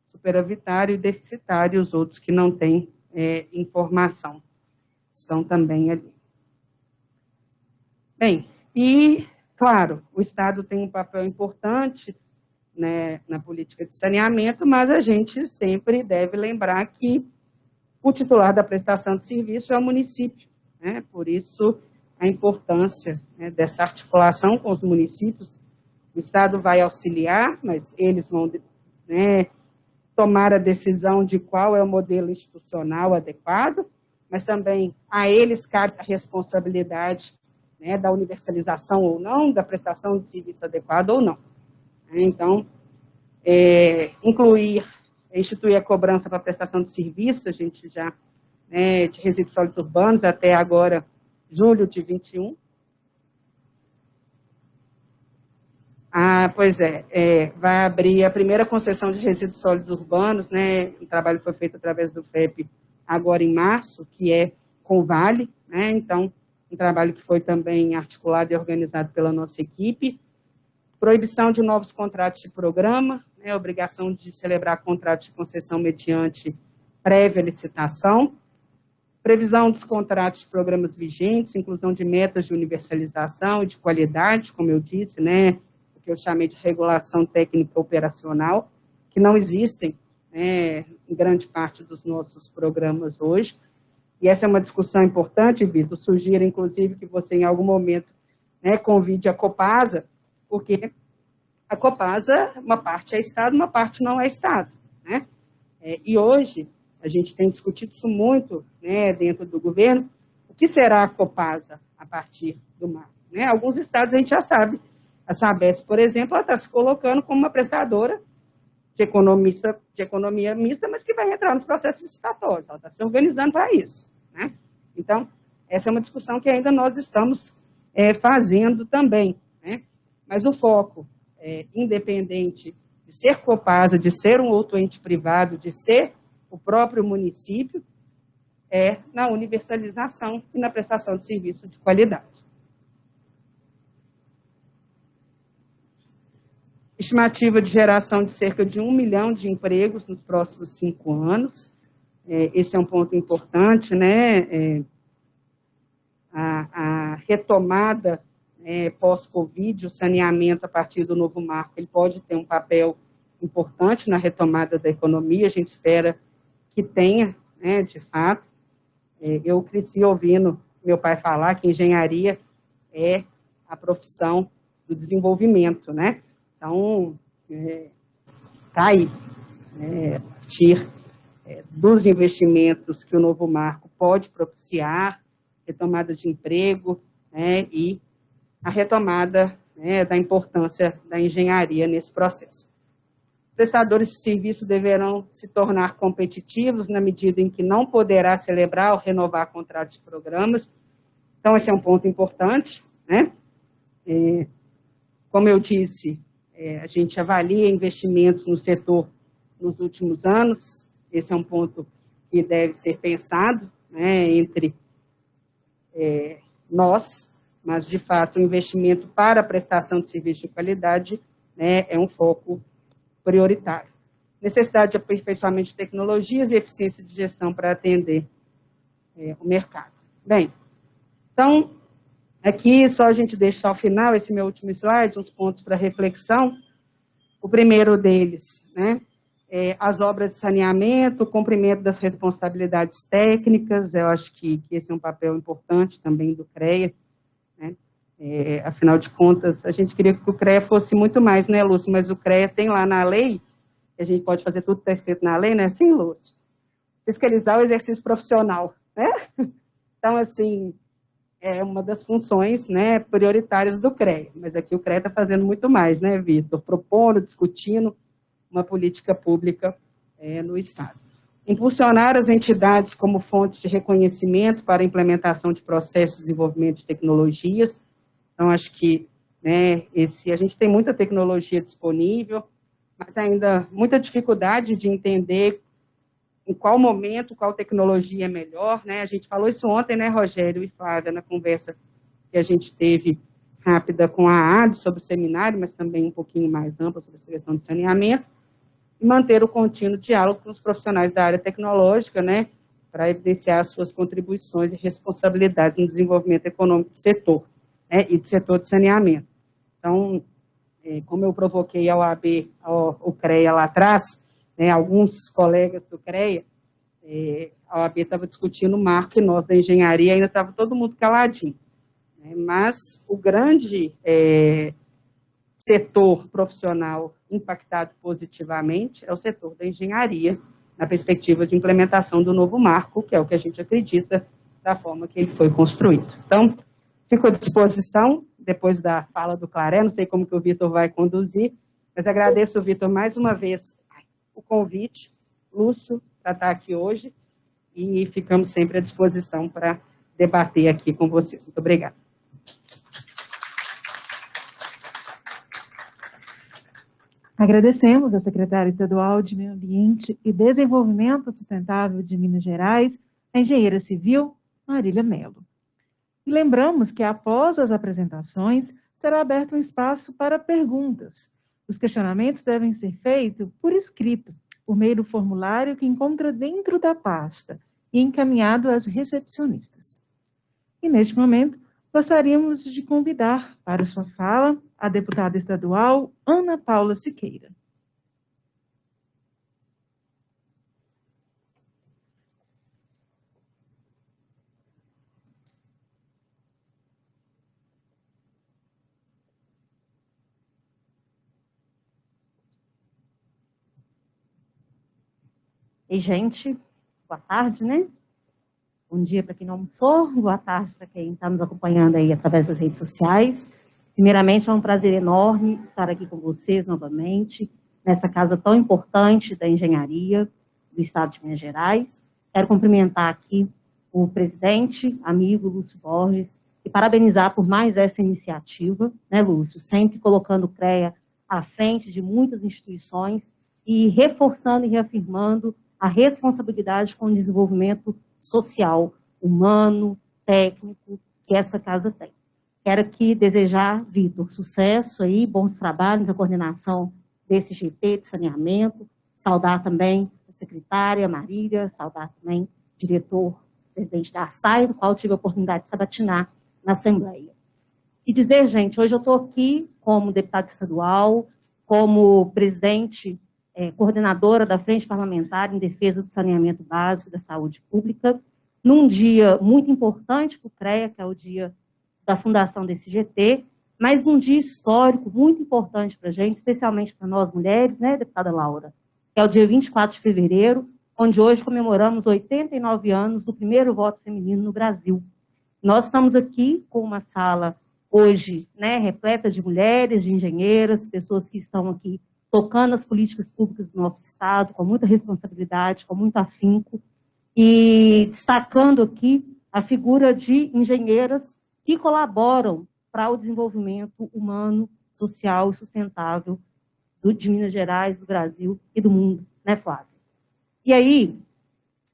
Superavitário e deficitário, os outros que não têm é, informação estão também ali. Bem, e, claro, o Estado tem um papel importante né, na política de saneamento, mas a gente sempre deve lembrar que o titular da prestação de serviço é o município. Né? Por isso, a importância né, dessa articulação com os municípios. O Estado vai auxiliar, mas eles vão né, tomar a decisão de qual é o modelo institucional adequado, mas também a eles cabe a responsabilidade né, da universalização ou não, da prestação de serviço adequado ou não. Então, é, incluir, instituir a cobrança para prestação de serviço, a gente já, né, de resíduos sólidos urbanos, até agora, julho de 21. Ah, pois é, é, vai abrir a primeira concessão de resíduos sólidos urbanos, né, o trabalho foi feito através do FEP agora em março, que é com o Vale, né, então, um trabalho que foi também articulado e organizado pela nossa equipe, proibição de novos contratos de programa, né, obrigação de celebrar contratos de concessão mediante prévia licitação, previsão dos contratos de programas vigentes, inclusão de metas de universalização e de qualidade, como eu disse, né, o que eu chamei de regulação técnica operacional, que não existem né, em grande parte dos nossos programas hoje, e essa é uma discussão importante, Vitor, sugiro, inclusive, que você, em algum momento, né, convide a Copasa porque a Copasa, uma parte é Estado, uma parte não é Estado. Né? É, e hoje, a gente tem discutido isso muito né, dentro do governo, o que será a Copasa a partir do mar? Né? Alguns estados a gente já sabe, a Sabesp, por exemplo, ela está se colocando como uma prestadora de, economista, de economia mista, mas que vai entrar nos processos licitatórios, ela está se organizando para isso. Né? Então, essa é uma discussão que ainda nós estamos é, fazendo também. Mas o foco, é, independente de ser Copasa, de ser um outro ente privado, de ser o próprio município, é na universalização e na prestação de serviço de qualidade. Estimativa de geração de cerca de um milhão de empregos nos próximos cinco anos. É, esse é um ponto importante, né? É, a, a retomada é, pós-Covid, o saneamento a partir do novo marco, ele pode ter um papel importante na retomada da economia, a gente espera que tenha, né, de fato. É, eu cresci ouvindo meu pai falar que engenharia é a profissão do desenvolvimento, né? Então, é, tá aí, né, a partir é, dos investimentos que o novo marco pode propiciar, retomada de emprego, né, e a retomada né, da importância da engenharia nesse processo. Prestadores de serviço deverão se tornar competitivos na medida em que não poderá celebrar ou renovar contratos de programas. Então, esse é um ponto importante. Né? É, como eu disse, é, a gente avalia investimentos no setor nos últimos anos. Esse é um ponto que deve ser pensado né, entre é, nós, mas, de fato, o investimento para a prestação de serviço de qualidade né, é um foco prioritário. Necessidade de aperfeiçoamento de tecnologias e eficiência de gestão para atender é, o mercado. Bem, então, aqui só a gente deixar ao final, esse meu último slide, uns pontos para reflexão. O primeiro deles, né, é, as obras de saneamento, o cumprimento das responsabilidades técnicas, eu acho que, que esse é um papel importante também do CREA, é, afinal de contas, a gente queria que o CREA fosse muito mais, né, Lúcio? Mas o CREA tem lá na lei, a gente pode fazer tudo que está escrito na lei, né? Sim, Lúcio? Fiscalizar o exercício profissional, né? *laughs* Então, assim, é uma das funções né, prioritárias do CREA. Mas aqui o CREA está fazendo muito mais, né, Vitor? Propondo, discutindo uma política pública é, no Estado. Impulsionar as entidades como fontes de reconhecimento para a implementação de processos de desenvolvimento de tecnologias. Então, acho que né, esse, a gente tem muita tecnologia disponível, mas ainda muita dificuldade de entender em qual momento, qual tecnologia é melhor, né? A gente falou isso ontem, né, Rogério e Flávia, na conversa que a gente teve rápida com a AD sobre o seminário, mas também um pouquinho mais ampla sobre essa questão de saneamento, e manter o contínuo diálogo com os profissionais da área tecnológica, né, para evidenciar as suas contribuições e responsabilidades no desenvolvimento econômico do setor, né, e do setor de saneamento. Então, é, como eu provoquei ao AB, ao, o CREA lá atrás, né, alguns colegas do CREA, é, a OAB estava discutindo o marco e nós da engenharia ainda estava todo mundo caladinho. Né, mas o grande é, setor profissional impactado positivamente é o setor da engenharia, na perspectiva de implementação do novo marco, que é o que a gente acredita da forma que ele foi construído. Então, fico à disposição, depois da fala do Claré, não sei como que o Vitor vai conduzir, mas agradeço, Vitor, mais uma vez o convite, Lúcio, para estar aqui hoje, e ficamos sempre à disposição para debater aqui com vocês. Muito obrigada. Agradecemos à secretária estadual de Meio Ambiente e Desenvolvimento Sustentável de Minas Gerais, a engenheira civil Marília Melo. E lembramos que após as apresentações, será aberto um espaço para perguntas, os questionamentos devem ser feitos por escrito, por meio do formulário que encontra dentro da pasta e encaminhado às recepcionistas. E neste momento, gostaríamos de convidar para sua fala a deputada estadual Ana Paula Siqueira. E, gente, boa tarde, né? Bom dia para quem não almoçou, boa tarde para quem está nos acompanhando aí através das redes sociais. Primeiramente, é um prazer enorme estar aqui com vocês novamente, nessa casa tão importante da engenharia do Estado de Minas Gerais. Quero cumprimentar aqui o presidente, amigo Lúcio Borges, e parabenizar por mais essa iniciativa, né, Lúcio? Sempre colocando o CREA à frente de muitas instituições e reforçando e reafirmando a responsabilidade com o desenvolvimento social, humano, técnico que essa casa tem. Quero aqui desejar, Vitor, sucesso aí, bons trabalhos na coordenação desse GT de saneamento, saudar também a secretária Marília, saudar também o diretor, presidente da ARSAI, do qual tive a oportunidade de sabatinar na Assembleia. E dizer, gente, hoje eu estou aqui como deputada estadual, como presidente é, coordenadora da Frente Parlamentar em Defesa do Saneamento Básico da Saúde Pública, num dia muito importante para o CREA, que é o dia da fundação desse GT, mas num dia histórico muito importante para a gente, especialmente para nós mulheres, né, deputada Laura, que é o dia 24 de fevereiro, onde hoje comemoramos 89 anos do primeiro voto feminino no Brasil. Nós estamos aqui com uma sala hoje né, repleta de mulheres, de engenheiras, pessoas que estão aqui tocando as políticas públicas do nosso Estado com muita responsabilidade, com muito afinco, e destacando aqui a figura de engenheiras que colaboram para o desenvolvimento humano, social e sustentável do, de Minas Gerais, do Brasil e do mundo, né, Flávio? E aí,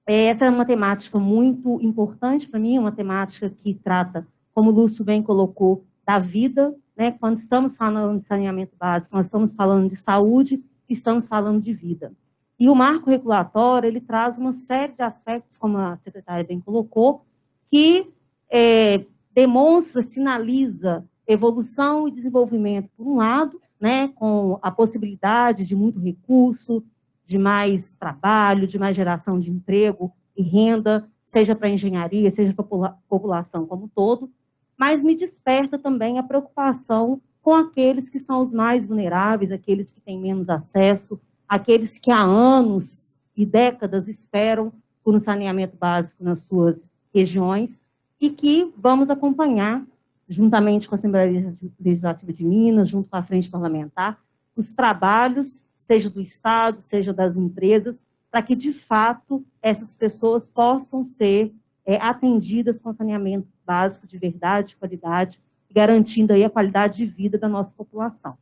essa é uma temática muito importante para mim, uma temática que trata, como o Lúcio bem colocou, da vida né? Quando estamos falando de saneamento básico, nós estamos falando de saúde, estamos falando de vida. E o marco regulatório, ele traz uma série de aspectos, como a secretária bem colocou, que é, demonstra, sinaliza evolução e desenvolvimento, por um lado, né, com a possibilidade de muito recurso, de mais trabalho, de mais geração de emprego e renda, seja para a engenharia, seja para a população como um todo, mas me desperta também a preocupação com aqueles que são os mais vulneráveis, aqueles que têm menos acesso, aqueles que há anos e décadas esperam por um saneamento básico nas suas regiões e que vamos acompanhar, juntamente com a Assembleia Legislativa de Minas, junto com a Frente Parlamentar, os trabalhos, seja do Estado, seja das empresas, para que, de fato, essas pessoas possam ser é, atendidas com saneamento básico de verdade, qualidade, garantindo aí a qualidade de vida da nossa população.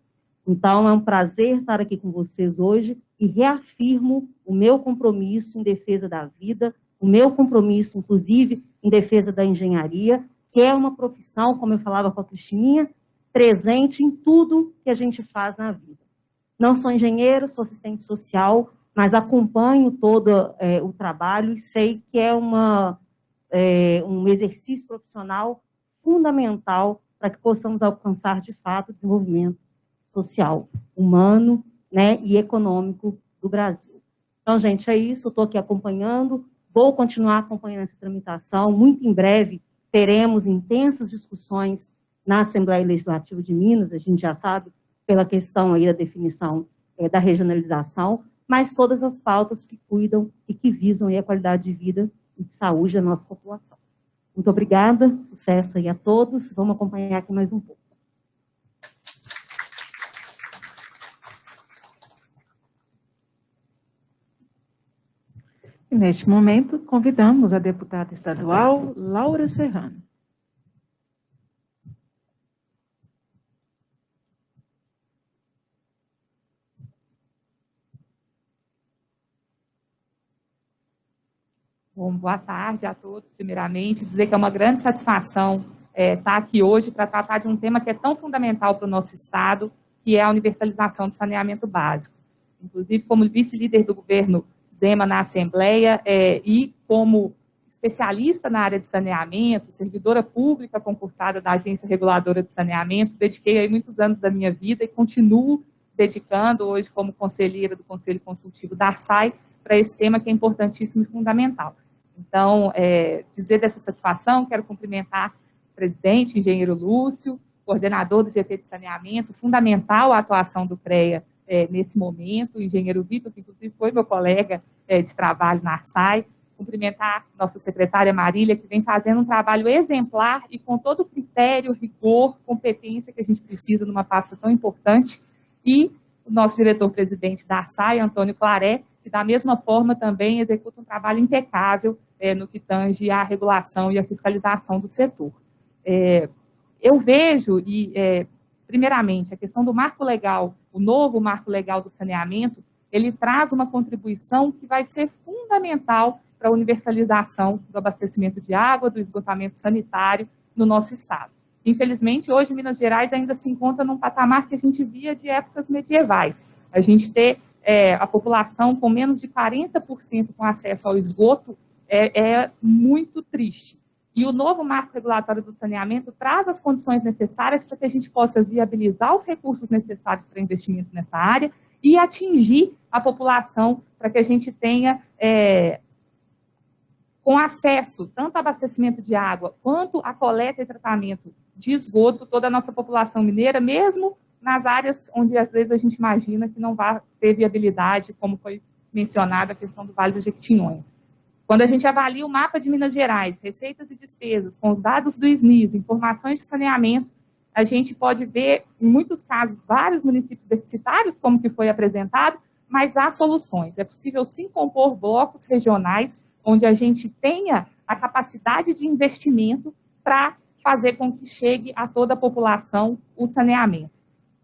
Então, é um prazer estar aqui com vocês hoje e reafirmo o meu compromisso em defesa da vida, o meu compromisso, inclusive, em defesa da engenharia, que é uma profissão, como eu falava com a Cristininha, presente em tudo que a gente faz na vida. Não sou engenheiro, sou assistente social, mas acompanho todo é, o trabalho e sei que é, uma, é, um exercício profissional fundamental para que possamos alcançar, de fato, o desenvolvimento social, humano né, e econômico do Brasil. Então, gente, é isso, estou aqui acompanhando, vou continuar acompanhando essa tramitação, muito em breve teremos intensas discussões na Assembleia Legislativa de Minas, a gente já sabe, pela questão aí da definição é, da regionalização, mas todas as pautas que cuidam e que visam a qualidade de vida e de saúde da nossa população. Muito obrigada, sucesso aí a todos, vamos acompanhar aqui mais um pouco. E neste momento, convidamos a deputada estadual Laura Serrano. Bom, boa tarde a todos, primeiramente. Dizer que é uma grande satisfação é, estar aqui hoje para tratar de um tema que é tão fundamental para o nosso Estado, que é a universalização do saneamento básico. Inclusive, como vice-líder do governo Zema na Assembleia é, e como especialista na área de saneamento, servidora pública concursada da Agência Reguladora de Saneamento, dediquei aí muitos anos da minha vida e continuo dedicando hoje como conselheira do Conselho Consultivo da ARSAI para esse tema que é importantíssimo e fundamental. Então, é, dizer dessa satisfação, quero cumprimentar o presidente, engenheiro Lúcio, coordenador do GT de saneamento, fundamental a atuação do CREA é, nesse momento, o engenheiro Vitor, que inclusive foi meu colega é, de trabalho na ARSAI, cumprimentar nossa secretária Marília, que vem fazendo um trabalho exemplar e com todo o critério, rigor, competência que a gente precisa numa pasta tão importante, e o nosso diretor-presidente da ARSAI, Antônio Claré, que da mesma forma também executa um trabalho impecável é, no que tange à regulação e à fiscalização do setor. É, eu vejo, e é, primeiramente, a questão do marco legal, o novo marco legal do saneamento, ele traz uma contribuição que vai ser fundamental para a universalização do abastecimento de água, do esgotamento sanitário no nosso estado. Infelizmente, hoje Minas Gerais ainda se encontra num patamar que a gente via de épocas medievais. A gente ter é, a população com menos de 40% com acesso ao esgoto é, é muito triste. E o novo marco regulatório do saneamento traz as condições necessárias para que a gente possa viabilizar os recursos necessários para investimento nessa área e atingir a população para que a gente tenha é, com acesso tanto a abastecimento de água quanto a coleta e tratamento de esgoto toda a nossa população mineira, mesmo nas áreas onde às vezes a gente imagina que não vai ter viabilidade, como foi mencionada a questão do Vale do Jequitinhonha. Quando a gente avalia o mapa de Minas Gerais, receitas e despesas, com os dados do SNIS, informações de saneamento, a gente pode ver, em muitos casos, vários municípios deficitários, como que foi apresentado, mas há soluções. É possível sim compor blocos regionais, onde a gente tenha a capacidade de investimento para fazer com que chegue a toda a população o saneamento.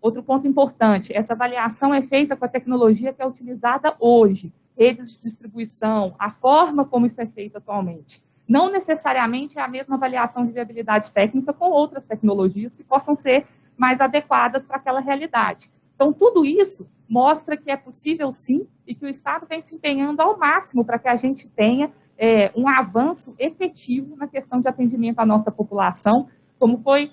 Outro ponto importante, essa avaliação é feita com a tecnologia que é utilizada hoje, redes de distribuição, a forma como isso é feito atualmente. Não necessariamente é a mesma avaliação de viabilidade técnica com outras tecnologias que possam ser mais adequadas para aquela realidade. Então, tudo isso mostra que é possível sim e que o Estado vem se empenhando ao máximo para que a gente tenha é, um avanço efetivo na questão de atendimento à nossa população, como foi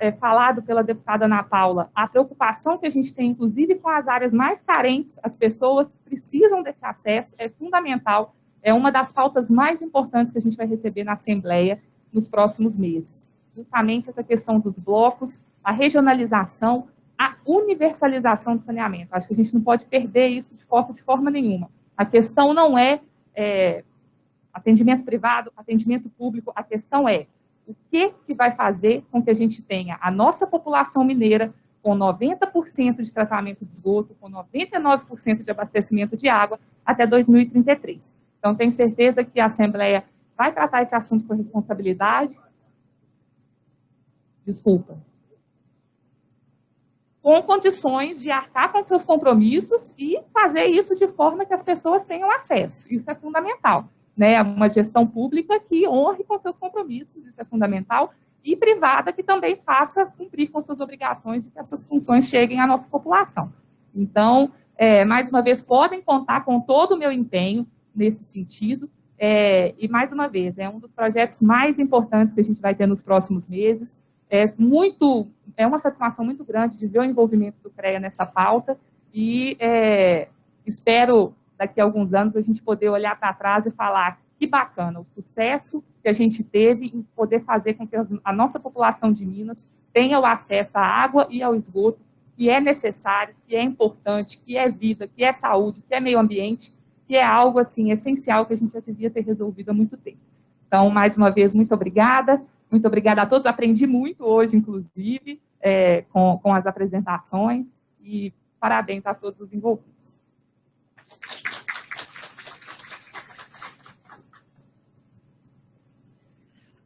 é, falado pela deputada Ana Paula, a preocupação que a gente tem, inclusive, com as áreas mais carentes, as pessoas precisam desse acesso, é fundamental, é uma das pautas mais importantes que a gente vai receber na Assembleia nos próximos meses. Justamente essa questão dos blocos, a regionalização, a universalização do saneamento. Acho que a gente não pode perder isso de de forma nenhuma. A questão não é, é atendimento privado, atendimento público, a questão é O que, que vai fazer com que a gente tenha a nossa população mineira com 90% de tratamento de esgoto, com 99% de abastecimento de água até 2033. Então, tenho certeza que a Assembleia vai tratar esse assunto com responsabilidade. Desculpa. Com condições de arcar com seus compromissos e fazer isso de forma que as pessoas tenham acesso. Isso é fundamental. Né? Uma gestão pública que honre com seus compromissos, isso é fundamental e privada que também faça cumprir com suas obrigações de que essas funções cheguem à nossa população. Então, é, mais uma vez, podem contar com todo o meu empenho nesse sentido, é, e mais uma vez, é um dos projetos mais importantes que a gente vai ter nos próximos meses, é muito, é uma satisfação muito grande de ver o envolvimento do CREA nessa pauta, e é, espero, daqui a alguns anos, a gente poder olhar para trás e falar que bacana, o sucesso que a gente teve em poder fazer com que a nossa população de Minas tenha o acesso à água e ao esgoto, que é necessário, que é importante, que é vida, que é saúde, que é meio ambiente, que é algo assim essencial que a gente já devia ter resolvido há muito tempo. Então, mais uma vez, muito obrigada. Muito obrigada a todos. Aprendi muito hoje, inclusive, é, com, com as apresentações. E parabéns a todos os envolvidos.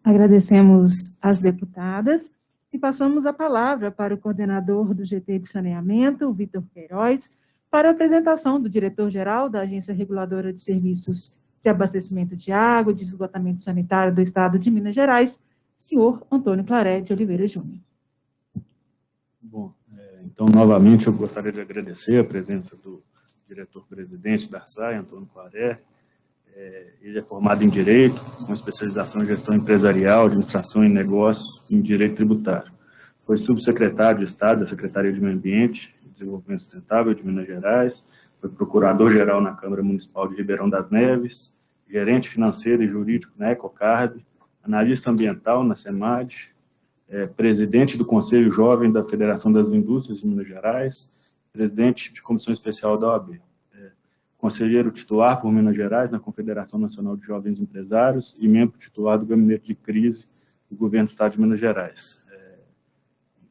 Agradecemos às deputadas e passamos a palavra para o coordenador do GT de Saneamento, Vitor Queiroz, para a apresentação do diretor-geral da Agência Reguladora de Serviços de Abastecimento de Água e de Esgotamento Sanitário do Estado de Minas Gerais, senhor Antônio Claré de Oliveira Júnior. Bom, é, então, novamente, eu gostaria de agradecer a presença do diretor-presidente da SAI, Antônio Claré, é, ele é formado em Direito, com especialização em Gestão Empresarial, Administração e Negócios em Direito Tributário. Foi subsecretário de Estado da Secretaria de Meio Ambiente e Desenvolvimento Sustentável de Minas Gerais, foi procurador-geral na Câmara Municipal de Ribeirão das Neves, gerente financeiro e jurídico na Ecocarb, analista ambiental na SEMAD, é, presidente do Conselho Jovem da Federação das Indústrias de Minas Gerais, presidente de Comissão Especial da OAB conselheiro titular por Minas Gerais na Confederação Nacional de Jovens Empresários e membro titular do Gabinete de Crise do Governo do Estado de Minas Gerais, é,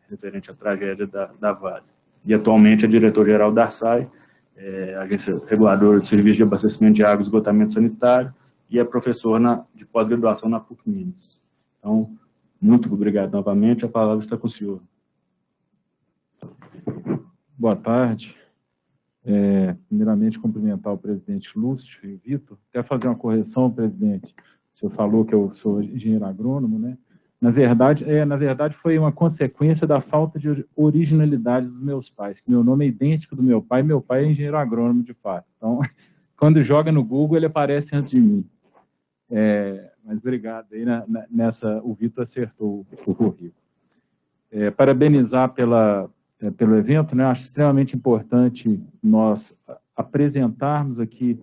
referente à tragédia da, da Vale. E atualmente é diretor-geral da ARSAI, é, Agência Reguladora de Serviços de Abastecimento de Água e Esgotamento Sanitário, e é professor na, de pós-graduação na PUC Minas. Então, muito obrigado novamente, a palavra está com o senhor. Boa tarde. É, primeiramente, cumprimentar o presidente Lúcio e o Vitor. Quer fazer uma correção, presidente? O senhor falou que eu sou engenheiro agrônomo, né? Na verdade, é, na verdade, foi uma consequência da falta de originalidade dos meus pais. Que meu nome é idêntico do meu pai, meu pai é engenheiro agrônomo, de fato. Então, *laughs* quando joga no Google, ele aparece antes de mim. É, mas obrigado aí, na, na, nessa, o Vitor acertou o currículo. É, parabenizar pela, é, pelo evento, né? Acho extremamente importante nós apresentarmos aqui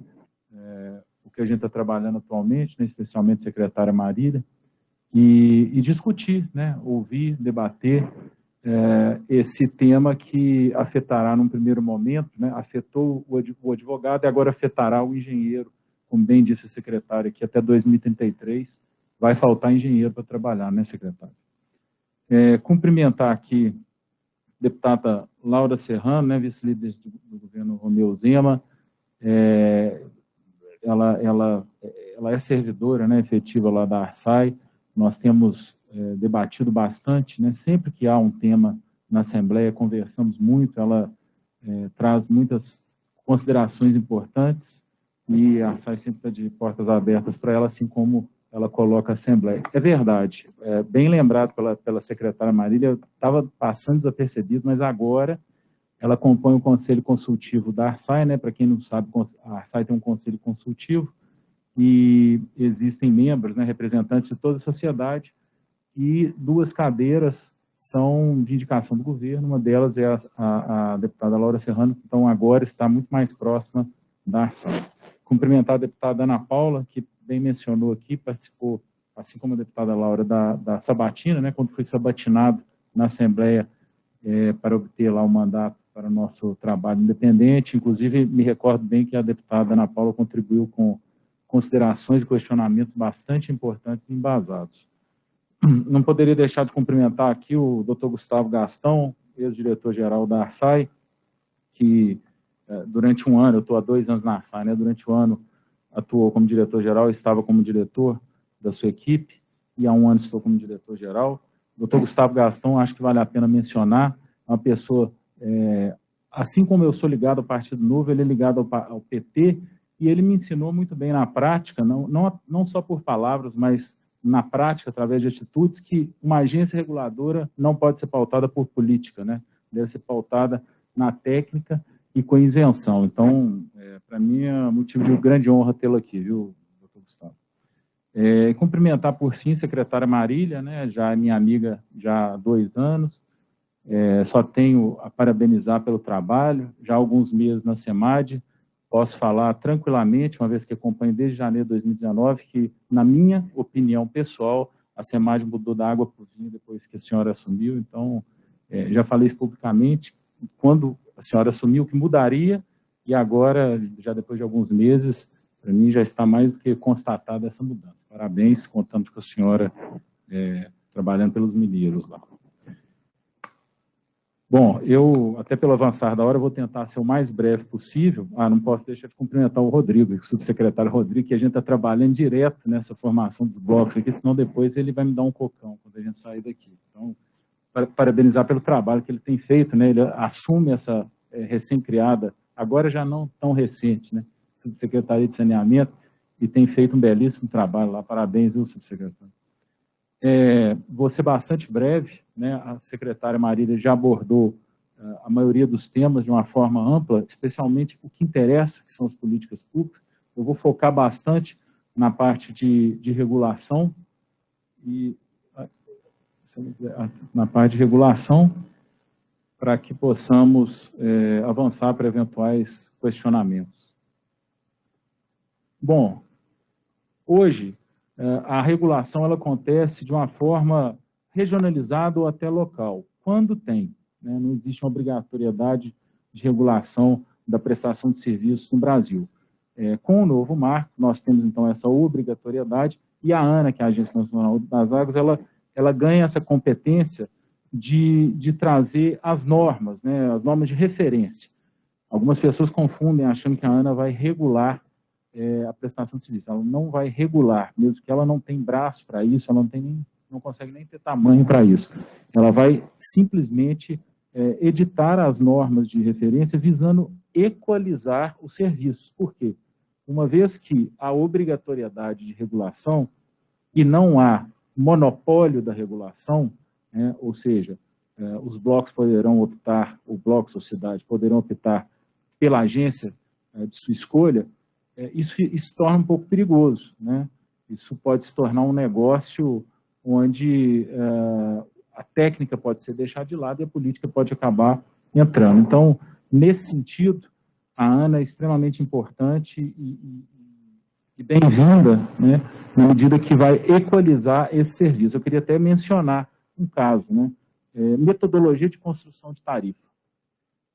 é, o que a gente está trabalhando atualmente, né? especialmente a secretária Marília, e, e, discutir, né? ouvir, debater é, esse tema que afetará num primeiro momento, né? afetou o advogado e agora afetará o engenheiro, como bem disse a secretária, que até 2033 vai faltar engenheiro para trabalhar, né, secretário? É, cumprimentar aqui deputada Laura Serrano, né, vice-líder do, governo Romeu Zema, é, ela, ela, ela é servidora né, efetiva lá da Arsai, nós temos é, debatido bastante, né, sempre que há um tema na Assembleia, conversamos muito, ela é, traz muitas considerações importantes, e a Arsai sempre está de portas abertas para ela, assim como ela coloca a Assembleia. É verdade, é, bem lembrado pela, pela secretária Marília, estava passando desapercebido, mas agora ela compõe o conselho consultivo da Arsai, né? para quem não sabe, a Arsai tem um conselho consultivo, e existem membros, né, representantes de toda a sociedade, e duas cadeiras são de indicação do governo, uma delas é a, a, a deputada Laura Serrano, então agora está muito mais próxima da Arsai. Cumprimentar a deputada Ana Paula, que bem mencionou aqui, participou, assim como a deputada Laura, da, da sabatina, né, quando foi sabatinado na Assembleia é, para obter lá o mandato para o nosso trabalho independente. Inclusive, me recordo bem que a deputada Ana Paula contribuiu com considerações e questionamentos bastante importantes e embasados. não poderia deixar de cumprimentar aqui o Dr. Gustavo Gastão, ex-diretor-geral da Arsai, que é, durante um ano, eu estou há dois anos na Arsai, né, durante um ano atuou como diretor-geral, estava como diretor da sua equipe, e há um ano estou como diretor-geral. Doutor Gustavo Gastão, acho que vale a pena mencionar, uma pessoa, é, assim como eu sou ligado ao Partido Novo, ele é ligado ao, ao, PT, e ele me ensinou muito bem na prática, não, não, não só por palavras, mas na prática, através de atitudes, que uma agência reguladora não pode ser pautada por política, né? deve ser pautada na técnica e com isenção. Então, é, para mim é motivo de grande honra tê-lo aqui, viu, doutor Gustavo? É, cumprimentar, por fim, a secretária Marília, né, já é minha amiga já há dois anos, é, só tenho a parabenizar pelo trabalho, já há alguns meses na SEMAD, posso falar tranquilamente, uma vez que acompanho desde janeiro de 2019, que, na minha opinião pessoal, a SEMAD mudou da água para o vinho depois que a senhora assumiu, então, é, já falei publicamente, quando a senhora assumiu que mudaria, e agora, já depois de alguns meses, para mim já está mais do que constatada essa mudança. Parabéns, contamos com a senhora é, trabalhando pelos mineiros lá. Bom, eu, até pelo avançar da hora, vou tentar ser o mais breve possível. Ah, não posso deixar de cumprimentar o Rodrigo, o subsecretário Rodrigo, que a gente está trabalhando direto nessa formação dos blocos aqui, senão depois ele vai me dar um cocão quando a gente sair daqui. Parabenizar pelo trabalho que ele tem feito, né? Ele assume essa é, recém-criada, agora já não tão recente, né? Subsecretaria de Saneamento, e tem feito um belíssimo trabalho lá. Parabéns, viu, subsecretário? É, vou ser bastante breve, né? A secretária Marília já abordou uh, a maioria dos temas de uma forma ampla, especialmente o que interessa, que são as políticas públicas. Eu vou focar bastante na parte de, de regulação e na parte de regulação, para que possamos é, avançar para eventuais questionamentos. Bom, hoje é, a regulação ela acontece de uma forma regionalizada ou até local, quando tem. Né? Não existe uma obrigatoriedade de regulação da prestação de serviços no Brasil. É, com o novo marco, nós temos então essa obrigatoriedade, e a ANA, que é a Agência Nacional das Águas, ela ela ganha essa competência de, de trazer as normas, né, as normas de referência. Algumas pessoas confundem achando que a ANA vai regular é, a prestação de serviço. Ela não vai regular, mesmo que ela não tem braço para isso, ela não, tem nem, não consegue nem ter tamanho para isso. Ela vai simplesmente é, editar as normas de referência visando equalizar os serviços. Por quê? Uma vez que a obrigatoriedade de regulação e não há monopólio da regulação, né, ou seja, é, os blocos poderão optar, o bloco sociedade poderão optar pela agência é, de sua escolha, é, isso, isso torna um pouco perigoso, né? Isso pode se tornar um negócio onde a técnica pode ser deixada de lado e a política pode acabar entrando. Então, nesse sentido, a ANA é extremamente importante e, e, e bem-vinda, né, na medida que vai equalizar esse serviço. Eu queria até mencionar um caso, né, é, metodologia de construção de tarifa.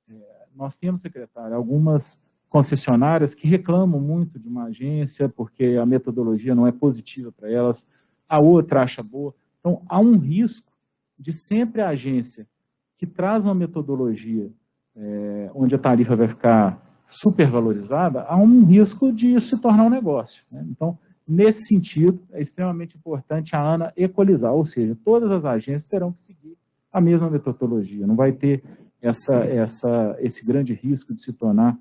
É, nós temos, secretário, algumas concessionárias que reclamam muito de uma agência porque a metodologia não é positiva para elas, a outra acha boa. Então, há um risco de sempre a agência que traz uma metodologia é, onde a tarifa vai ficar supervalorizada, há um risco de isso se tornar um negócio. Né? Então, nesse sentido, é extremamente importante a ANA equalizar, ou seja, todas as agências terão que seguir a mesma metodologia, não vai ter essa, essa, esse grande risco de se tornar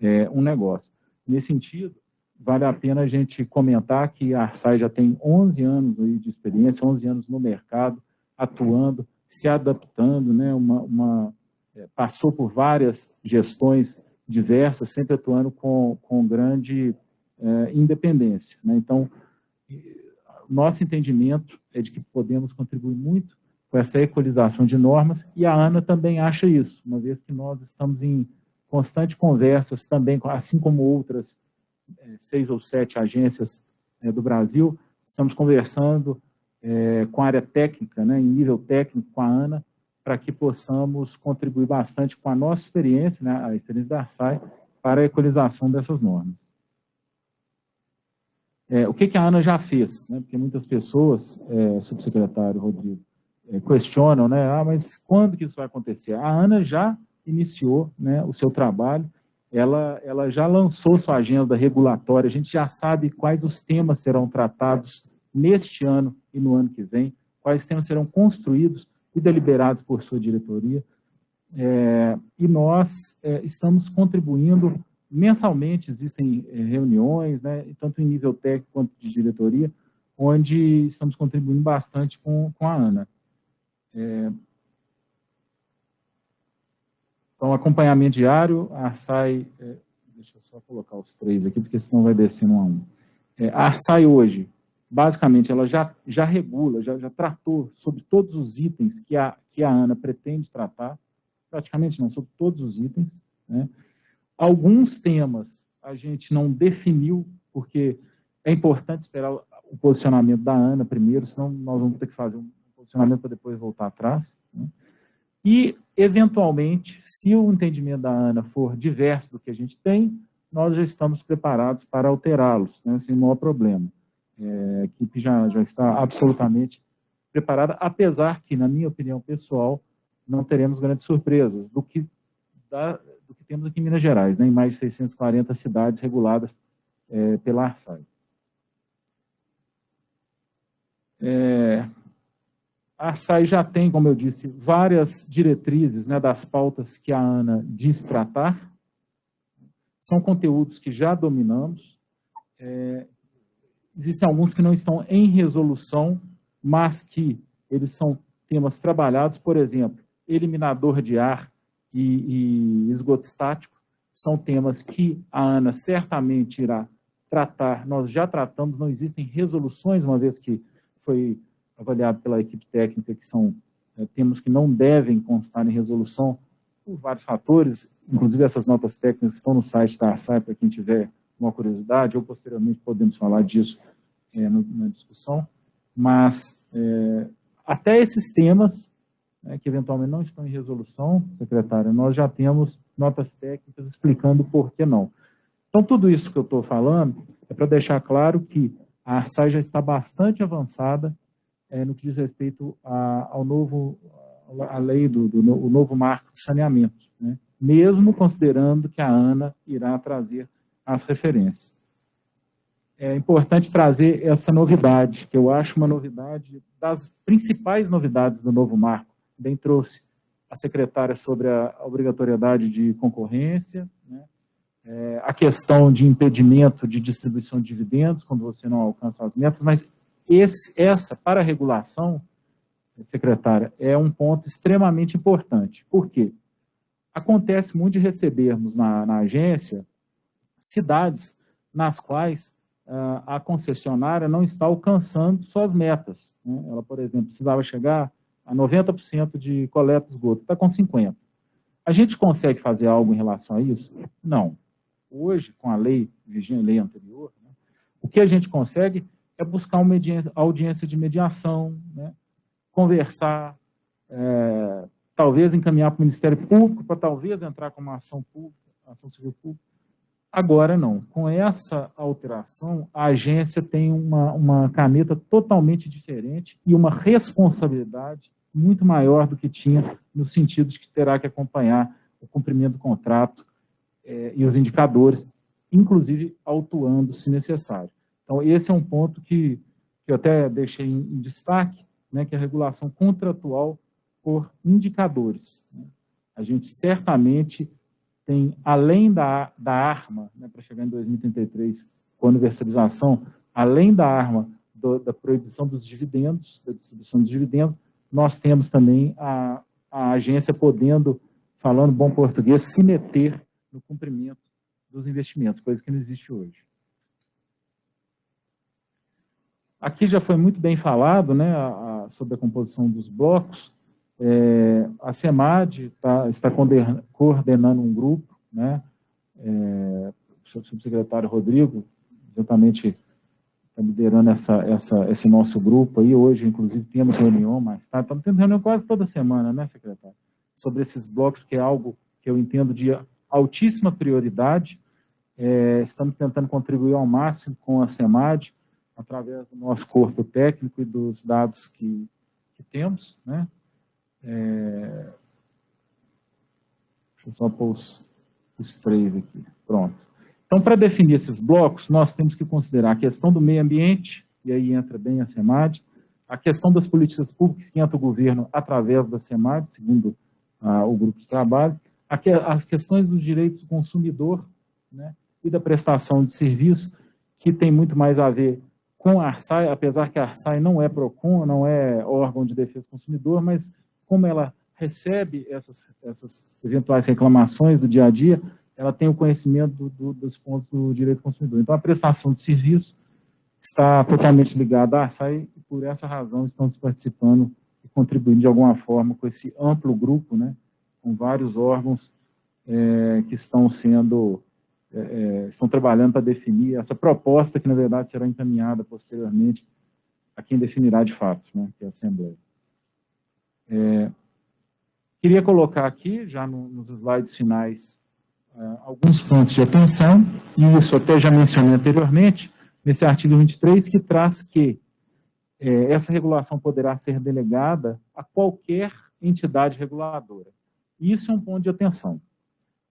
é, um negócio. Nesse sentido, vale a pena a gente comentar que a Arsai já tem 11 anos de experiência, 11 anos no mercado, atuando, se adaptando, né, uma, uma é, passou por várias gestões diversas, sempre atuando com, com grande é, independência. Né? Então, nosso entendimento é de que podemos contribuir muito com essa equalização de normas, e a ANA também acha isso, uma vez que nós estamos em constante conversas também, assim como outras é, seis ou sete agências é, do Brasil, estamos conversando é, com a área técnica, né, em nível técnico, com a ANA, para que possamos contribuir bastante com a nossa experiência, né, a experiência da Arsai, para a equalização dessas normas. É, o que, que a ANA já fez? Né? Porque muitas pessoas, é, subsecretário Rodrigo, é, questionam, né? Ah, mas quando que isso vai acontecer? A ANA já iniciou né, o seu trabalho, ela, ela já lançou sua agenda regulatória, a gente já sabe quais os temas serão tratados neste ano e no ano que vem, quais temas serão construídos e deliberados por sua diretoria. É, e nós é, estamos contribuindo mensalmente, existem é, reuniões, né, tanto em nível técnico quanto de diretoria, onde estamos contribuindo bastante com, com a ANA. É, então, acompanhamento diário, a Arsai, é, deixa eu só colocar os três aqui, porque senão vai descendo um a um. É, a Arsai hoje, basicamente, ela já, já regula, já, já tratou sobre todos os itens que a, que a ANA pretende tratar, praticamente não, sobre todos os itens. Né? Alguns temas a gente não definiu, porque é importante esperar o posicionamento da ANA primeiro, senão nós vamos ter que fazer um posicionamento para depois voltar atrás. Né? E, eventualmente, se o entendimento da ANA for diverso do que a gente tem, nós já estamos preparados para alterá-los, né, sem maior problema. É, a equipe já, já está absolutamente preparada, apesar que, na minha opinião pessoal, não teremos grandes surpresas do que, da, do que temos aqui em Minas Gerais, né, em mais de 640 cidades reguladas é, pela ARSAI. É, a ARSAI já tem, como eu disse, várias diretrizes né, das pautas que a ANA diz tratar, são conteúdos que já dominamos, é, Existem alguns que não estão em resolução, mas que eles são temas trabalhados, por exemplo, eliminador de ar e, e esgoto estático, são temas que a ANA certamente irá tratar, nós já tratamos, não existem resoluções, uma vez que foi avaliado pela equipe técnica, que são é, temas que não devem constar em resolução, por vários fatores, inclusive essas notas técnicas estão no site da ARSAI, para quem tiver uma curiosidade, ou posteriormente podemos falar disso é, no, na discussão, mas é, até esses temas, né, que eventualmente não estão em resolução, secretária, nós já temos notas técnicas explicando por que não. Então, tudo isso que eu estou falando é para deixar claro que a ARSAI já está bastante avançada é, no que diz respeito a, ao novo, a lei do, do no, novo marco de saneamento, né? mesmo considerando que a ANA irá trazer as referências. É importante trazer essa novidade, que eu acho uma novidade das principais novidades do novo marco. Bem trouxe a secretária sobre a obrigatoriedade de concorrência, né? é, a questão de impedimento de distribuição de dividendos, quando você não alcança as metas, mas esse, essa, para a regulação, secretária, é um ponto extremamente importante. Por quê? Acontece muito de recebermos na, na agência cidades nas quais uh, a concessionária não está alcançando suas metas. Né? Ela, por exemplo, precisava chegar a 90% de coleta de esgoto, está com 50%. A gente consegue fazer algo em relação a isso? Não. Hoje, com a lei, vigente lei anterior, né, o que a gente consegue é buscar uma audiência de mediação, né, conversar, é, talvez encaminhar para o Ministério Público, para talvez entrar com uma ação pública, ação civil pública, Agora não. Com essa alteração, a agência tem uma, uma caneta totalmente diferente e uma responsabilidade muito maior do que tinha, no sentido de que terá que acompanhar o cumprimento do contrato é, e os indicadores, inclusive autuando se necessário. Então, esse é um ponto que, que eu até deixei em, em destaque, né, que é a regulação contratual por indicadores. Né? A gente certamente tem, além da, da arma, né, para chegar em 2033, com a universalização, além da arma do, da proibição dos dividendos, da distribuição dos dividendos, nós temos também a, a agência podendo, falando bom português, se meter no cumprimento dos investimentos, coisa que não existe hoje. Aqui já foi muito bem falado né, a, a, sobre a composição dos blocos, é, a SEMAD tá, está coordenando um grupo, né? É, o subsecretário Rodrigo, exatamente está liderando essa, essa, esse nosso grupo aí. Hoje, inclusive, temos reunião mais tarde. Estamos tendo reunião quase toda semana, né, secretário? Sobre esses blocos, que é algo que eu entendo de altíssima prioridade. É, estamos tentando contribuir ao máximo com a SEMAD. através do nosso corpo técnico e dos dados que, que temos, né? É... Deixa eu só pôr os, os três aqui. Pronto. Então, para definir esses blocos, nós temos que considerar a questão do meio ambiente, e aí entra bem a SEMAD, a questão das políticas públicas que entra o governo através da SEMAD, segundo ah, o grupo de trabalho, as questões dos direitos do consumidor né, e da prestação de serviço, que tem muito mais a ver com a ARSAI, apesar que a ARSAI não é PROCON, não é órgão de defesa do consumidor, mas como ela recebe essas, essas eventuais reclamações do dia a dia, ela tem o conhecimento do, do, dos pontos do direito do consumidor. Então, a prestação de serviço está totalmente ligada à ARSAI e, por essa razão, estamos participando e contribuindo de alguma forma com esse amplo grupo, né, com vários órgãos é, que estão sendo, é, é, estão trabalhando para definir essa proposta que, na verdade, será encaminhada posteriormente a quem definirá de fato, né, que é a Assembleia. É, queria colocar aqui, já no, nos slides finais, uh, alguns pontos de atenção, e isso até já mencionei anteriormente, nesse artigo 23, que traz que é, essa regulação poderá ser delegada a qualquer entidade reguladora. Isso é um ponto de atenção.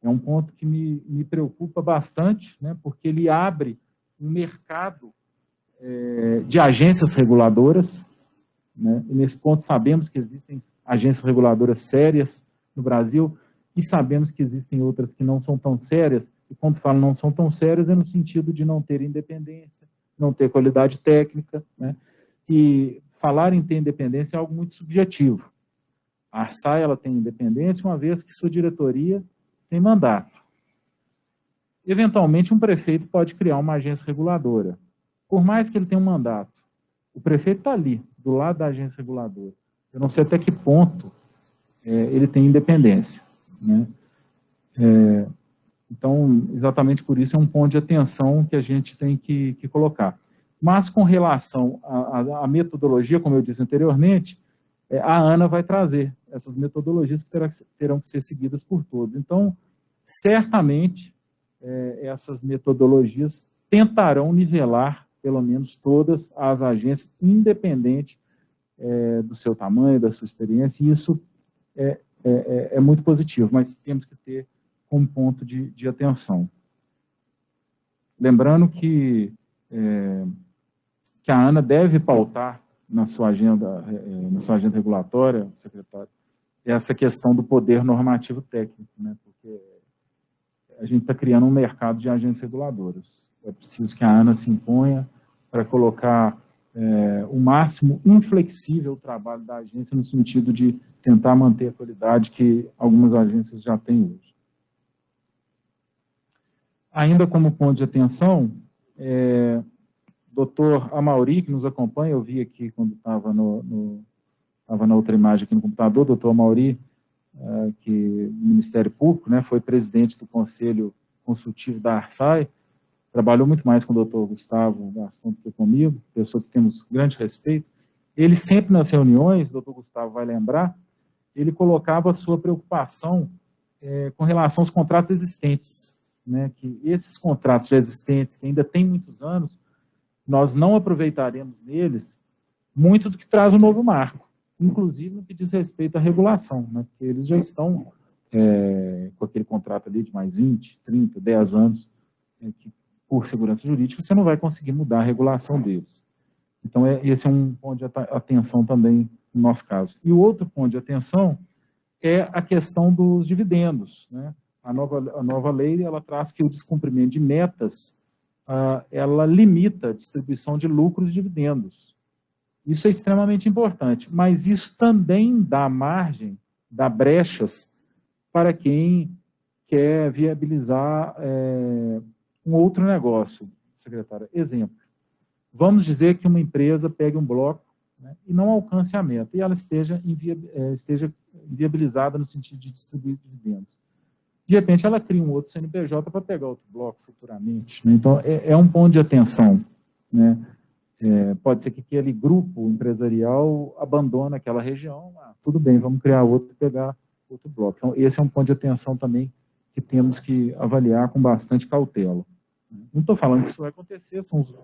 É um ponto que me, me preocupa bastante, né, porque ele abre um mercado é, de agências reguladoras, né, e nesse ponto sabemos que existem agências reguladoras sérias no Brasil, e sabemos que existem outras que não são tão sérias, e quando falo não são tão sérias é no sentido de não ter independência, não ter qualidade técnica, né? e falar em ter independência é algo muito subjetivo. A ARSAI ela tem independência uma vez que sua diretoria tem mandato. Eventualmente, um prefeito pode criar uma agência reguladora. Por mais que ele tenha um mandato, o prefeito está ali, do lado da agência reguladora. Eu não sei até que ponto é, ele tem independência. Né? É, então, exatamente por isso é um ponto de atenção que a gente tem que, que colocar. Mas com relação à metodologia, como eu disse anteriormente, é, a ANA vai trazer essas metodologias que terá, terão que ser seguidas por todos. Então, certamente, é, essas metodologias tentarão nivelar, pelo menos todas as agências, independente é, do seu tamanho, da sua experiência, e isso é, é, é, é muito positivo, mas temos que ter como ponto de, de atenção. Lembrando que, é, que a ANA deve pautar na sua agenda, é, na sua agenda regulatória, secretário, essa questão do poder normativo técnico, né? porque a gente está criando um mercado de agências reguladoras. É preciso que a ANA se imponha para colocar é, o máximo inflexível o trabalho da agência no sentido de tentar manter a qualidade que algumas agências já têm hoje. Ainda como ponto de atenção, é, doutor Amauri, que nos acompanha, eu vi aqui quando estava no, no estava na outra imagem aqui no computador, doutor Amauri, é, que Ministério Público, né, foi presidente do Conselho Consultivo da ARSAI, trabalhou muito mais com o doutor Gustavo Gastão do que comigo, pessoa que temos grande respeito. Ele sempre nas reuniões, o doutor Gustavo vai lembrar, ele colocava a sua preocupação é, com relação aos contratos existentes, né, que esses contratos já existentes, que ainda têm muitos anos, nós não aproveitaremos neles muito do que traz o novo marco, inclusive no que diz respeito à regulação, né, porque eles já estão é, com aquele contrato ali de mais 20, 30, 10 anos, é, que por segurança jurídica, você não vai conseguir mudar a regulação deles. Então, é, esse é um ponto de atenção também no nosso caso. E o outro ponto de atenção é a questão dos dividendos. Né? A, nova, a nova lei ela traz que o descumprimento de metas ah, ela limita a distribuição de lucros e dividendos. Isso é extremamente importante, mas isso também dá margem, dá brechas para quem quer viabilizar é, um outro negócio, secretária. Exemplo, vamos dizer que uma empresa pegue um bloco né, e não alcance a meta, e ela esteja, invia, é, esteja viabilizada no sentido de distribuir dividendos. De repente, ela cria um outro CNPJ para pegar outro bloco futuramente. Né? Então, é, é, um ponto de atenção. Né? É, pode ser que aquele grupo empresarial abandone aquela região, ah, tudo bem, vamos criar outro e pegar outro bloco. Então, esse é um ponto de atenção também que temos que avaliar com bastante cautela. Não estou falando que isso vai acontecer, os,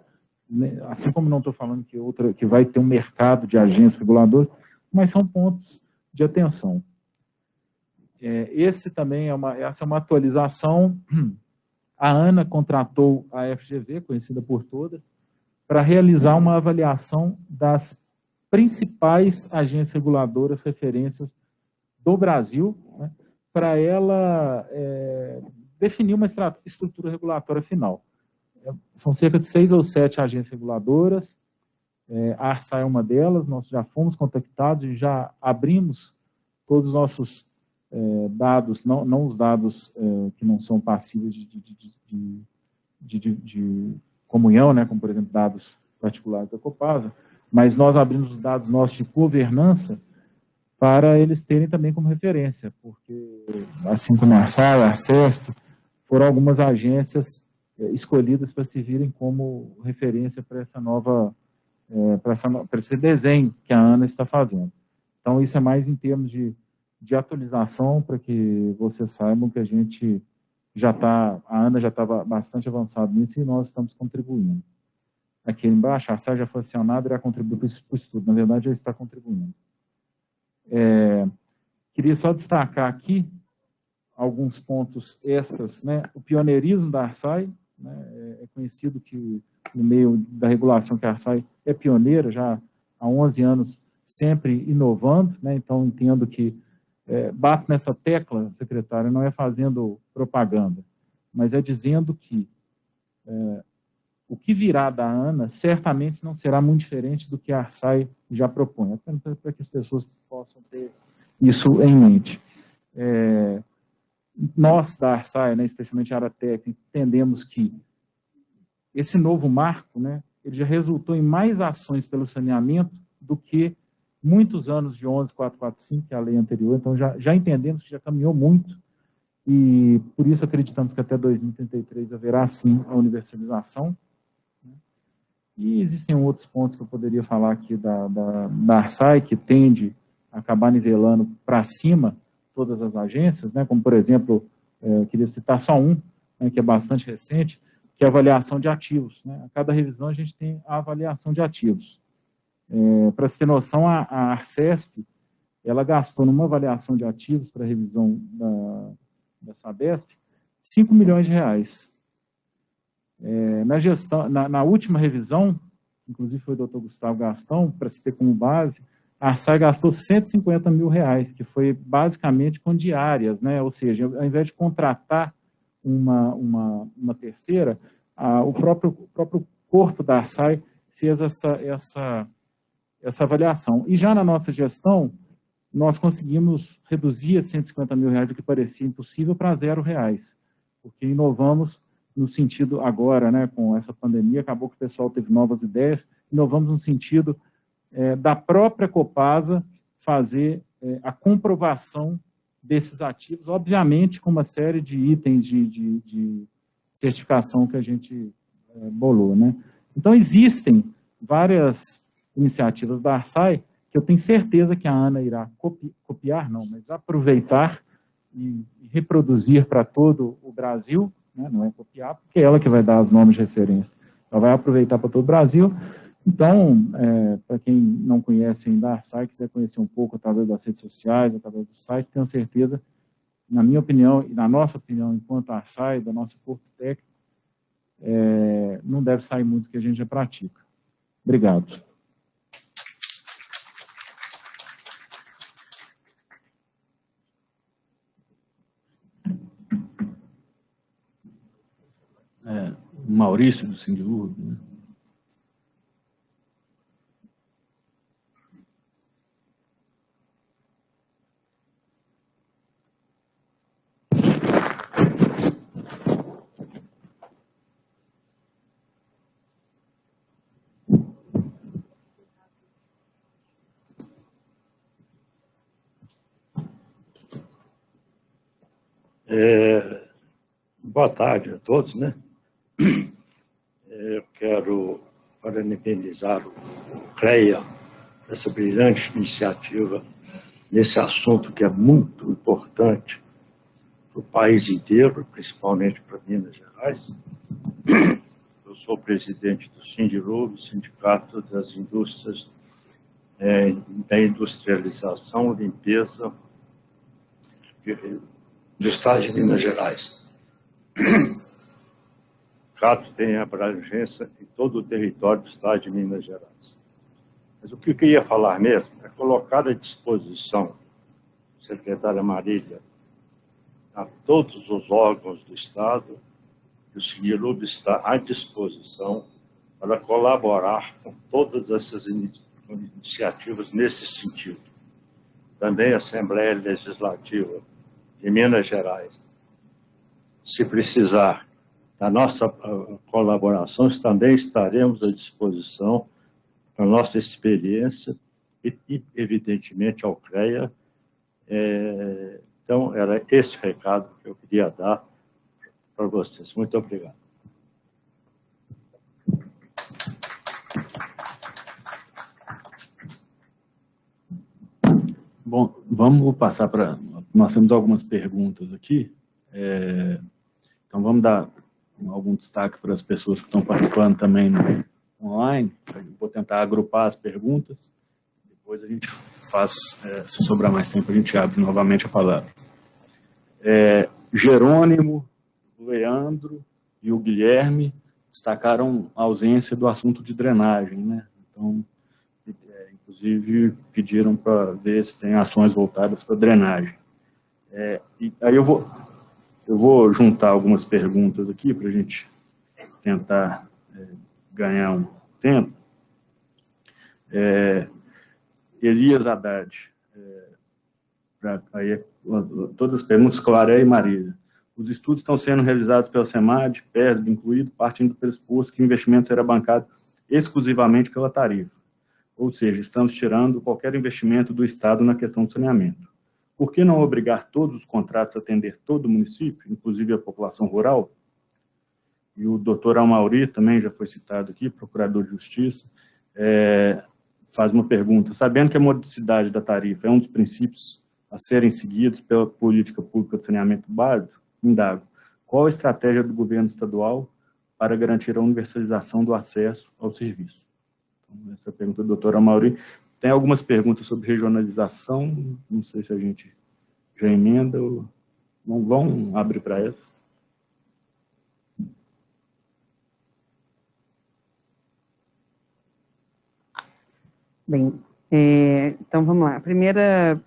né, assim como não estou falando que, outra, que vai ter um mercado de agências reguladoras, mas são pontos de atenção. É, esse também é uma, essa é uma atualização. A ANA contratou a FGV, conhecida por todas, para realizar uma avaliação das principais agências reguladoras referências do Brasil, né, para ela é, definir uma estrutura regulatória final. É, são cerca de seis ou sete agências reguladoras, é, a ARSA é uma delas, nós já fomos contactados e já abrimos todos os nossos é, dados, não, não os dados é, que não são passíveis de, de, de, de, comunhão, né, como por exemplo dados particulares da Copasa, mas nós abrimos os dados nossos de governança para eles terem também como referência, porque assim como a Arsal, a Arcesp, foram algumas agências é, escolhidas para servirem como referência para essa nova, é, para, esse desenho que a Ana está fazendo. Então, isso é mais em termos de, de atualização, para que vocês saibam que a gente já está, a Ana já estava bastante avançada nisso e nós estamos contribuindo. Aqui embaixo, a SAI já foi acionada e irá contribuir para o estudo. Na verdade, já está contribuindo. É, queria só destacar aqui alguns pontos extras. Né? O pioneirismo da Arsai, né? é conhecido que no meio da regulação que a Arsai é pioneira, já há 11 anos, sempre inovando. Né? Então, entendo que é, bato nessa tecla, secretário, não é fazendo propaganda, mas é dizendo que é, o que virá da ANA certamente não será muito diferente do que a ARSAI já propõe, para que as pessoas possam ter isso em mente. É, nós da ARSAI, né, especialmente a área técnica, entendemos que esse novo marco, né, ele já resultou em mais ações pelo saneamento do que muitos anos de 11445, que é a lei anterior, então já, já entendemos que já caminhou muito, e por isso acreditamos que até 2033 haverá sim a universalização. Né. E existem outros pontos que eu poderia falar aqui da, da, da ARSAI, que tende a acabar nivelando para cima todas as agências, né, como por exemplo, é, queria citar só um, né, que é bastante recente, que é a avaliação de ativos. Né? A cada revisão a gente tem a avaliação de ativos. É, Para se ter noção, a, a Arcesp, ela gastou numa avaliação de ativos para revisão da, da Sabesp 5 milhões de reais. É, na, gestão, na, na, última revisão, inclusive foi o doutor Gustavo Gastão, para se ter como base, a Arsai gastou 150 mil reais, que foi basicamente com diárias, né? ou seja, ao invés de contratar uma, uma, uma terceira, a, o, próprio, o próprio corpo da Arsai fez essa, essa essa avaliação. E já na nossa gestão, nós conseguimos reduzir a 150 mil reais, o que parecia impossível, para zero reais, porque inovamos no sentido agora, né, com essa pandemia, acabou que o pessoal teve novas ideias, inovamos no sentido é, da própria Copasa fazer é, a comprovação desses ativos, obviamente com uma série de itens de, de, de certificação que a gente é, bolou. Né? Então, existem várias iniciativas da Arsai, que eu tenho certeza que a Ana irá copi copiar, não, mas aproveitar e, reproduzir para todo o Brasil, né, não é copiar, porque é ela que vai dar os nomes de referência. Ela vai aproveitar para todo o Brasil. Então, é, para quem não conhece ainda a Arsai, quiser conhecer um pouco através das redes sociais, através do site, tenho certeza, na minha opinião e na nossa opinião, enquanto Arsai, da nossa Porto Técnico, é, não deve sair muito que a gente já pratica. Obrigado. é, Maurício do Sindilurg, né? É, boa tarde a todos, né? Eu quero parabenizar o CREA essa brilhante iniciativa nesse assunto que é muito importante para o país inteiro, principalmente para Minas Gerais. eu sou presidente do Sindilob, Sindicato das Indústrias é, da Industrialização, Limpeza de, do Estado de Minas Gerais. *coughs* CATO tem abrangência em todo o território do Estado de Minas Gerais. Mas o que eu queria falar mesmo é colocar à disposição, secretária Marília, a todos os órgãos do Estado, que o Sindilup está à disposição para colaborar com todas essas iniciativas nesse sentido. Também a Assembleia Legislativa de Minas Gerais, se precisar da nossa ah, colaboração, também estaremos à disposição a nossa experiência e, evidentemente, ao CREA. É, então, era esse recado que eu queria dar para vocês. Muito obrigado. Bom, vamos passar para... Nós temos algumas perguntas aqui. É, então, vamos dar algum destaque para as pessoas que estão participando também online, vou tentar agrupar as perguntas, depois a gente faz, é, se sobrar mais tempo, a gente abre novamente a palavra. É, Jerônimo, Leandro e o Guilherme destacaram a ausência do assunto de drenagem, né? Então, é, inclusive, pediram para ver se tem ações voltadas para drenagem. É, e aí eu vou, eu vou juntar algumas perguntas aqui para a gente tentar é, ganhar um tempo, é, Elias Haddad, é, pra, aí, todas as perguntas, Claré e Marília. Os estudos estão sendo realizados pela SEMAD, PESB incluído, partindo do pressuposto que o investimento será bancado exclusivamente pela tarifa. Ou seja, estamos tirando qualquer investimento do Estado na questão do saneamento. Por que não obrigar todos os contratos a atender todo o município, inclusive a população rural? e o doutor Amauri também já foi citado aqui, procurador de justiça, é, faz uma pergunta. Sabendo que a modicidade da tarifa é um dos princípios a serem seguidos pela política pública de saneamento básico, indago, qual a estratégia do governo estadual para garantir a universalização do acesso ao serviço? Então, essa pergunta do doutor Amauri. Tem algumas perguntas sobre regionalização, não sei se a gente já emenda ou... Não vão abrir para essa. Bem, é, então vamos lá. A primeira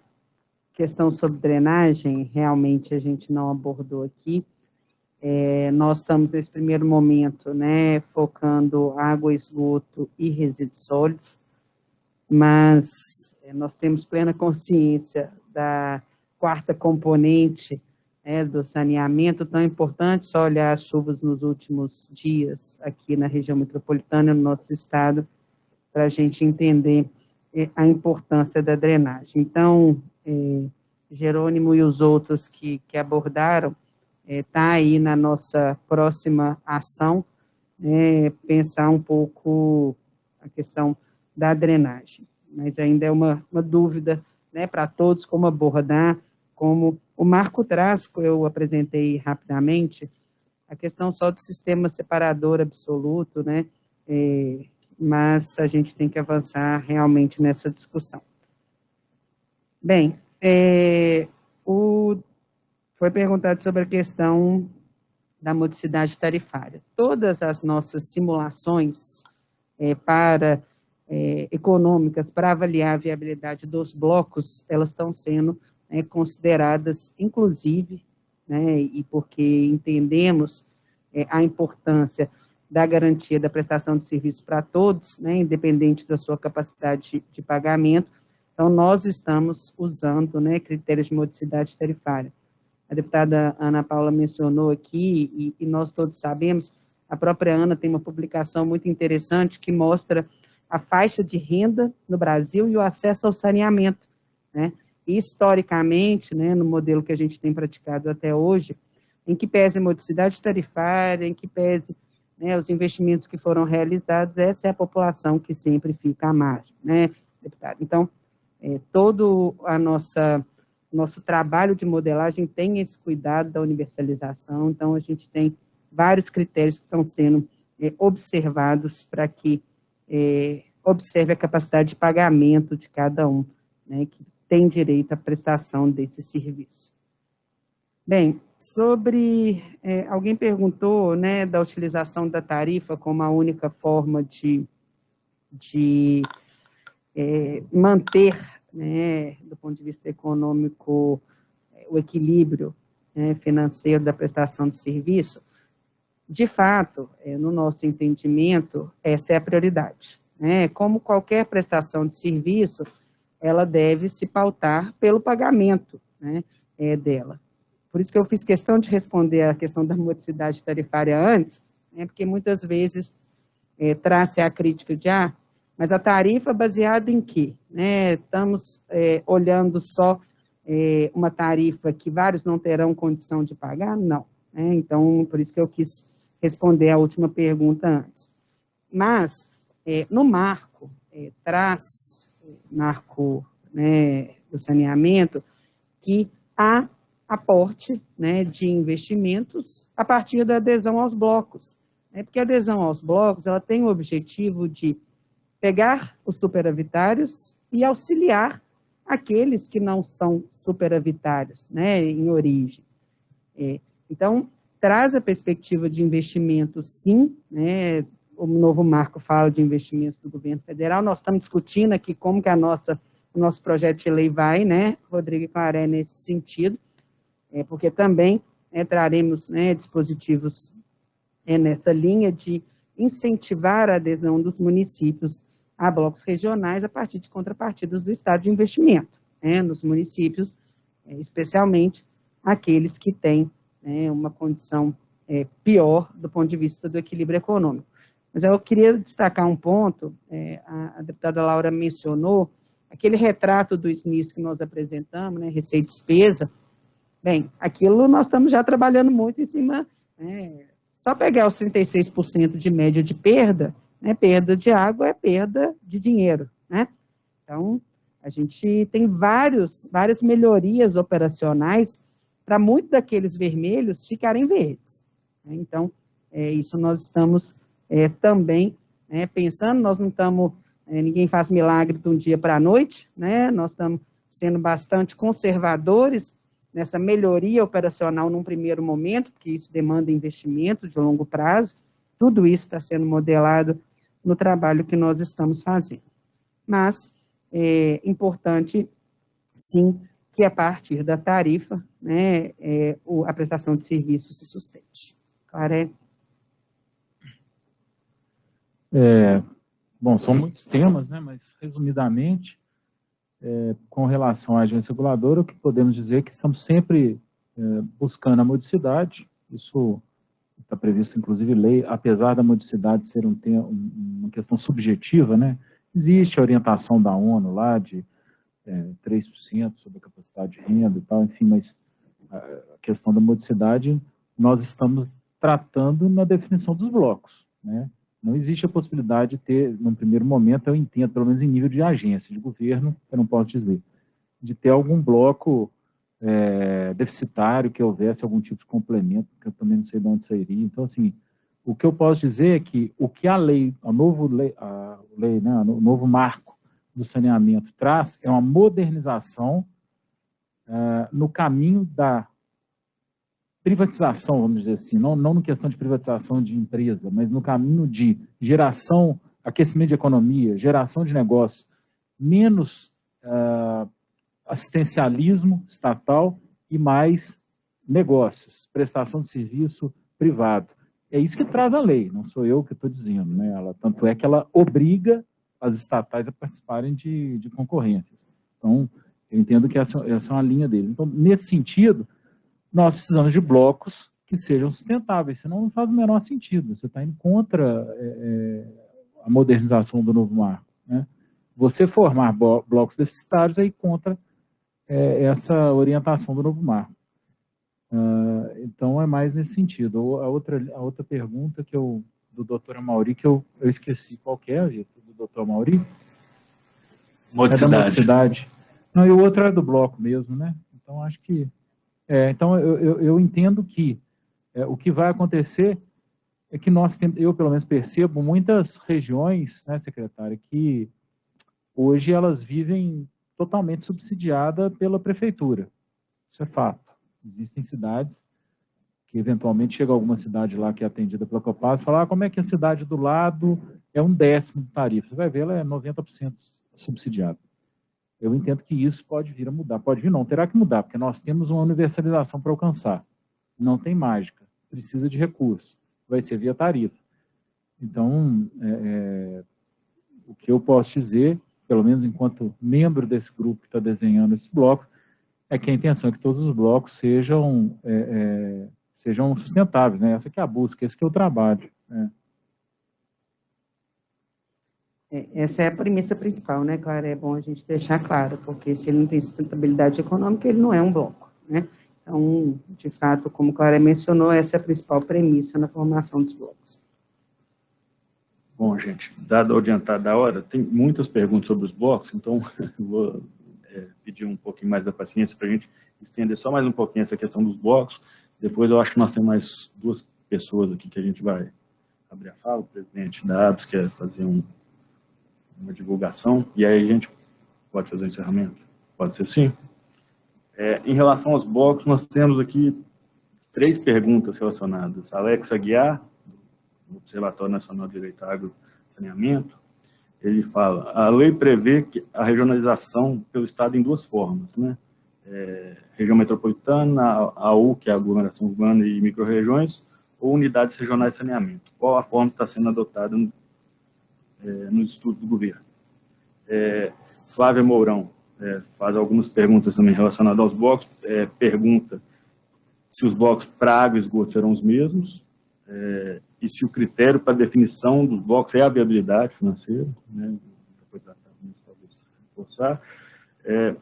questão sobre drenagem, realmente a gente não abordou aqui. É, nós estamos nesse primeiro momento, né, focando água, esgoto e resíduos sólidos, mas é, nós temos plena consciência da quarta componente é, do saneamento, tão importante, só olhar as chuvas nos últimos dias aqui na região metropolitana, no nosso estado, para a gente entender é, a importância da drenagem. Então, é, Jerônimo e os outros que, que abordaram, está aí na nossa próxima ação, né, pensar um pouco a questão da drenagem. Mas ainda é uma, uma dúvida né, para todos como abordar, como o Marco traz, que eu apresentei rapidamente, a questão só do sistema separador absoluto, né, é, mas a gente tem que avançar realmente nessa discussão. Bem, é, o, foi perguntado sobre a questão da modicidade tarifária. Todas as nossas simulações é, para é, econômicas para avaliar a viabilidade dos blocos, elas estão sendo né, consideradas, inclusive, né, e porque entendemos é, a importância da garantia da prestação de serviço para todos, né, independente da sua capacidade de, de pagamento. Então, nós estamos usando né, critérios de modicidade tarifária. A deputada Ana Paula mencionou aqui, e, e nós todos sabemos, a própria Ana tem uma publicação muito interessante que mostra a faixa de renda no Brasil e o acesso ao saneamento. Né? historicamente, né, no modelo que a gente tem praticado até hoje, em que pese a modicidade tarifária, em que pese né, os investimentos que foram realizados, essa é a população que sempre fica à margem, né, deputado? Então, é, todo a nossa nosso trabalho de modelagem tem esse cuidado da universalização, então a gente tem vários critérios que estão sendo é, observados para que é, observe a capacidade de pagamento de cada um, né, que tem direito à prestação desse serviço. Bem, sobre, é, alguém perguntou, né, da utilização da tarifa como a única forma de, de é, manter, né, do ponto de vista econômico, é, o equilíbrio né, financeiro da prestação de serviço, de fato, é, no nosso entendimento, essa é a prioridade. Né? Como qualquer prestação de serviço, ela deve se pautar pelo pagamento né, é, dela. Por isso que eu fiz questão de responder a questão da modicidade tarifária antes, né, porque muitas vezes é, traz a crítica de, ah, mas a tarifa é baseada em quê? Estamos olhando só uma tarifa que vários não terão condição de pagar? Não. Então, por isso que eu quis responder a última pergunta antes. Mas, é, no marco, é, traz marco né, do saneamento, que há aporte né, de investimentos a partir da adesão aos blocos. Né, porque a adesão aos blocos ela tem o objetivo de pegar os superavitários e auxiliar aqueles que não são superavitários né, em origem. É, então, traz a perspectiva de investimento, sim, né, o novo marco fala de investimentos do governo federal, nós estamos discutindo aqui como que a nossa, o nosso projeto de lei vai, né, Rodrigo Claré, nesse sentido, é, porque também é, traremos né, dispositivos é, nessa linha de incentivar a adesão dos municípios a blocos regionais a partir de contrapartidas do Estado de investimento, né, nos municípios, é, especialmente aqueles que têm né, uma condição é, pior do ponto de vista do equilíbrio econômico. Mas eu queria destacar um ponto, é, a, a, deputada Laura mencionou, aquele retrato do SNIS que nós apresentamos, né, receita e despesa, bem, aquilo nós estamos já trabalhando muito em cima, né, só pegar os 36% de média de perda, né, perda de água é perda de dinheiro, né, então, a gente tem vários, várias melhorias operacionais para muitos daqueles vermelhos ficarem verdes. Né? Então, é, isso nós estamos é, também, né, pensando, nós não estamos, é, ninguém faz milagre de um dia para a noite, né, nós estamos sendo bastante conservadores nessa melhoria operacional num primeiro momento, porque isso demanda investimento de longo prazo, tudo isso está sendo modelado no trabalho que nós estamos fazendo. Mas é importante, sim, que a partir da tarifa, né, é, a prestação de serviço se sustente. Claré? É, bom, são muitos temas, né, mas resumidamente, é, com relação à agência reguladora, o que podemos dizer é que estamos sempre é, buscando a modicidade, isso está previsto, inclusive, lei, apesar da modicidade ser um tema, uma questão subjetiva, né, existe a orientação da ONU lá de é, 3% sobre a capacidade de renda e tal, enfim, mas a questão da modicidade nós estamos tratando na definição dos blocos, né, não existe a possibilidade de ter, num primeiro momento, eu entendo, pelo menos em nível de agência, de governo, eu não posso dizer, de ter algum bloco é, deficitário, que houvesse algum tipo de complemento, que eu também não sei de onde sairia. Então, assim, o que eu posso dizer é que o que a lei, a novo lei, a lei né, o novo marco do saneamento traz é uma modernização é, no caminho da privatização, vamos dizer assim, não, não no questão de privatização de empresa, mas no caminho de geração, aquecimento de economia, geração de negócios, menos uh, assistencialismo estatal e mais negócios, prestação de serviço privado. É isso que traz a lei, não sou eu que estou dizendo, né? Ela, tanto é que ela obriga as estatais a participarem de, de concorrências. Então, eu entendo que essa, essa é uma linha deles. Então, nesse sentido, nós precisamos de blocos que sejam sustentáveis, senão não faz o menor sentido. Você está indo contra é, é, a modernização do novo marco. Né? Você formar blocos deficitários aí contra é, essa orientação do novo marco. Uh, então, é mais nesse sentido. A outra, a outra pergunta que eu, do doutor Mauri, que eu, eu esqueci qual é, do doutor Mauri? Modicidade. É da modicidade. Não, e o outro é do bloco mesmo, né? Então, acho que é, então, eu, eu, eu, entendo que é, o que vai acontecer é que nós temos, eu pelo menos percebo, muitas regiões, né, secretária, que hoje elas vivem totalmente subsidiada pela prefeitura. Isso é fato. Existem cidades que eventualmente chega alguma cidade lá que é atendida pela Copasa e fala, ah, como é que a cidade do lado é um décimo de tarifa? Você vai ver, ela é 90% subsidiada. Eu entendo que isso pode vir a mudar. Pode vir não, terá que mudar, porque nós temos uma universalização para alcançar. Não tem mágica, precisa de recurso. Vai ser via tarifa. Então, é, é, o que eu posso dizer, pelo menos enquanto membro desse grupo que está desenhando esse bloco, é que a intenção é que todos os blocos sejam é, é sejam sustentáveis, né? Essa que é a busca, esse que é o trabalho. Né? Essa é a premissa principal, né, Clara? É bom a gente deixar claro, porque se ele não tem sustentabilidade econômica, ele não é um bloco, né? Então, de fato, como a Clara mencionou, essa é a principal premissa na formação dos blocos. Bom, gente, dado o adiantado da hora, tem muitas perguntas sobre os blocos, então *laughs* vou é, pedir um pouquinho mais da paciência para a gente estender só mais um pouquinho essa questão dos blocos. Depois eu acho que nós temos mais duas pessoas aqui que a gente vai abrir a fala. O presidente da ABS quer fazer um, uma divulgação, e aí a gente pode fazer o encerramento? Pode ser sim? É, em relação aos blocos, nós temos aqui três perguntas relacionadas. Alex Aguiar, do Observatório Nacional de Direito Agro Saneamento, ele fala, a lei prevê que a regionalização pelo Estado em duas formas, né? É, região metropolitana, a U, que é a aglomeração urbana e microrregiões, ou unidades regionais de saneamento. Qual a forma que está sendo adotada no, é, nos estudos do governo? É, Flávia Mourão é, faz algumas perguntas também relacionadas aos blocos, é, pergunta se os blocos para água e esgoto serão os mesmos, é, e se o critério para definição dos blocos é a viabilidade financeira, né, depois talvez reforçar, é,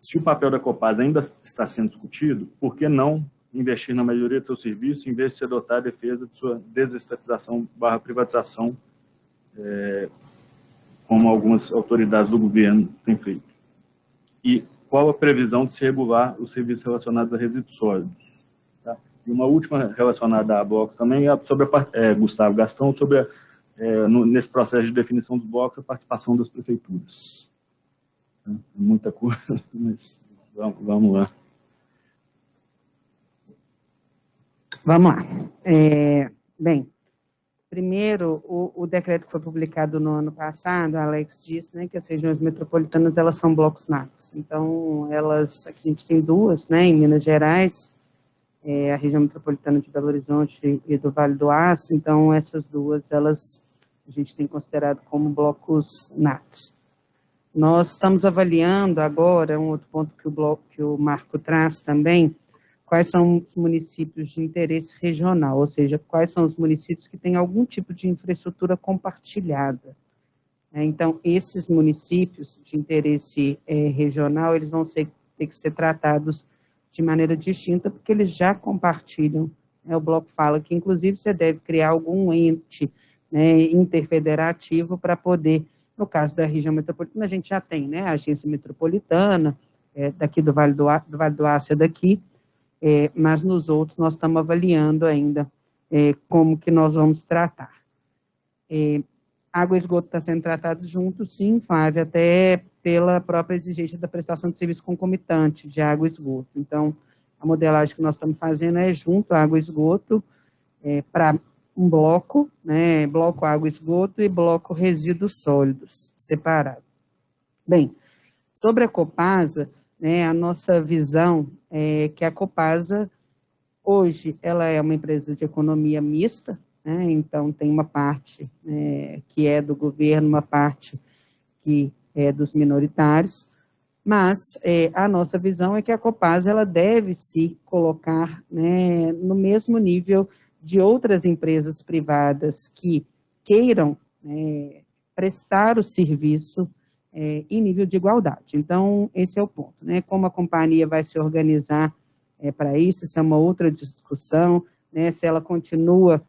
se o papel da Copasa ainda está sendo discutido, por que não investir na melhoria do seu serviço em vez de se adotar a defesa de sua desestatização barra privatização, é, como algumas autoridades do governo têm feito? E qual a previsão de se regular os serviços relacionados a resíduos sólidos? Tá? E uma última relacionada à blocos também é sobre a, é, Gustavo Gastão, sobre a, é, no, nesse processo de definição dos blocos, a participação das prefeituras muita coisa, *laughs* mas vamos, vamos lá. Vamos lá. É, bem, primeiro, o, o, decreto que foi publicado no ano passado, Alex disse né, que as regiões metropolitanas elas são blocos natos. Então, elas, aqui a gente tem duas, né, em Minas Gerais, é, a região metropolitana de Belo Horizonte e do Vale do Aço. Então, essas duas, elas a gente tem considerado como blocos natos. Nós estamos avaliando agora, um outro ponto que o, bloco, que o Marco traz também, quais são os municípios de interesse regional, ou seja, quais são os municípios que têm algum tipo de infraestrutura compartilhada. É, então, esses municípios de interesse é, regional, eles vão ser, ter que ser tratados de maneira distinta, porque eles já compartilham. Né, o bloco fala que, inclusive, você deve criar algum ente né, interfederativo para poder no caso da região metropolitana, a gente já tem né, a agência metropolitana, é, daqui do Vale do, do Vale do é daqui, é, mas nos outros nós estamos avaliando ainda é, como que nós vamos tratar. É, água e esgoto está sendo tratado junto, sim, Flávia, até pela própria exigência da prestação de serviço concomitante de água e esgoto. Então, a modelagem que nós estamos fazendo é junto água e esgoto, é, para um bloco, né, bloco água esgoto e bloco resíduos sólidos, separado. Bem, sobre a Copasa, né, a nossa visão é que a Copasa, hoje, ela é uma empresa de economia mista, né, então tem uma parte né, que é do governo, uma parte que é dos minoritários, mas é, a nossa visão é que a Copasa ela deve se colocar né, no mesmo nível de outras empresas privadas que queiram é, prestar o serviço é, em nível de igualdade. Então, esse é o ponto, né? Como a companhia vai se organizar é, para isso, isso é uma outra discussão, né? Se ela continua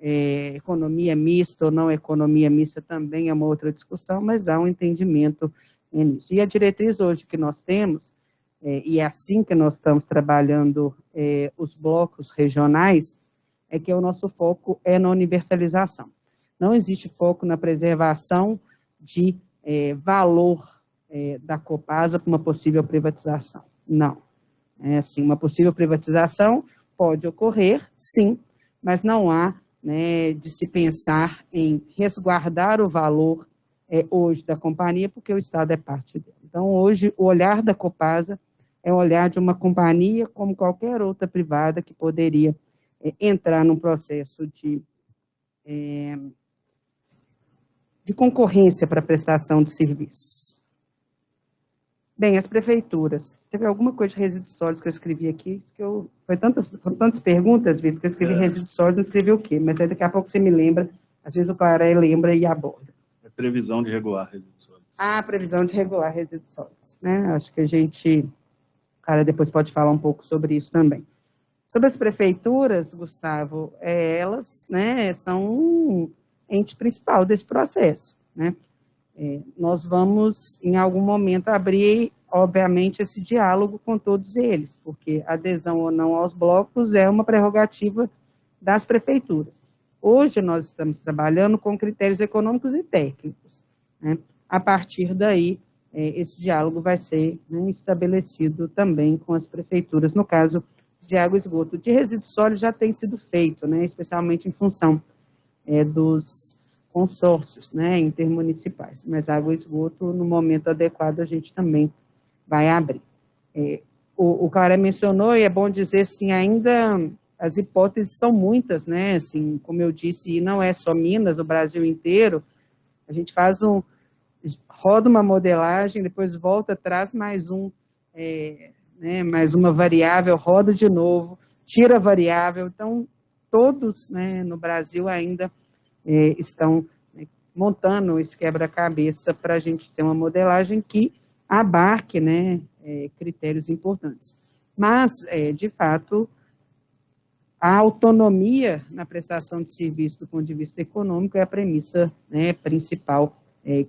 é, economia mista ou não economia mista também é uma outra discussão, mas há um entendimento nisso. E a diretriz hoje que nós temos, é, e é assim que nós estamos trabalhando é, os blocos regionais, é que o nosso foco é na universalização. Não existe foco na preservação de é, valor é, da Copasa para uma possível privatização. Não. É assim, uma possível privatização pode ocorrer, sim, mas não há né, de se pensar em resguardar o valor é, hoje da companhia, porque o Estado é parte dela. Então, hoje, o olhar da Copasa é o olhar de uma companhia como qualquer outra privada que poderia é, entrar num processo de, é, de concorrência para prestação de serviços. Bem, as prefeituras. Teve alguma coisa de resíduos sólidos que eu escrevi aqui? Que eu, foi tantas, foram tantas perguntas, Vitor, que eu escrevi é. resíduos sólidos, não escrevi o quê? Mas aí daqui a pouco você me lembra, às vezes o Claré lembra e aborda. É previsão de regular resíduos sólidos. Ah, previsão de regular resíduos sólidos. Né? Acho que a gente, o cara depois pode falar um pouco sobre isso também. Sobre as prefeituras, Gustavo, é, elas né, são um ente principal desse processo. Né? É, nós vamos, em algum momento, abrir, obviamente, esse diálogo com todos eles, porque adesão ou não aos blocos é uma prerrogativa das prefeituras. Hoje nós estamos trabalhando com critérios econômicos e técnicos. Né? A partir daí, é, esse diálogo vai ser né, estabelecido também com as prefeituras, no caso de água e esgoto. De resíduos sólidos já tem sido feito, né, especialmente em função é, dos consórcios né, intermunicipais, mas água e esgoto, no momento adequado, a gente também vai abrir. É, o, o cara mencionou, e é bom dizer, assim, ainda as hipóteses são muitas, né, assim, como eu disse, e não é só Minas, o Brasil inteiro, a gente faz um, roda uma modelagem, depois volta, traz mais um, é, né, mais uma variável, roda de novo, tira a variável, então, todos, né, no Brasil ainda é, estão né, montando esse quebra-cabeça para a gente ter uma modelagem que abarque né, é, critérios importantes. Mas, é, de fato, a autonomia na prestação de serviço do ponto de vista econômico é a premissa né, principal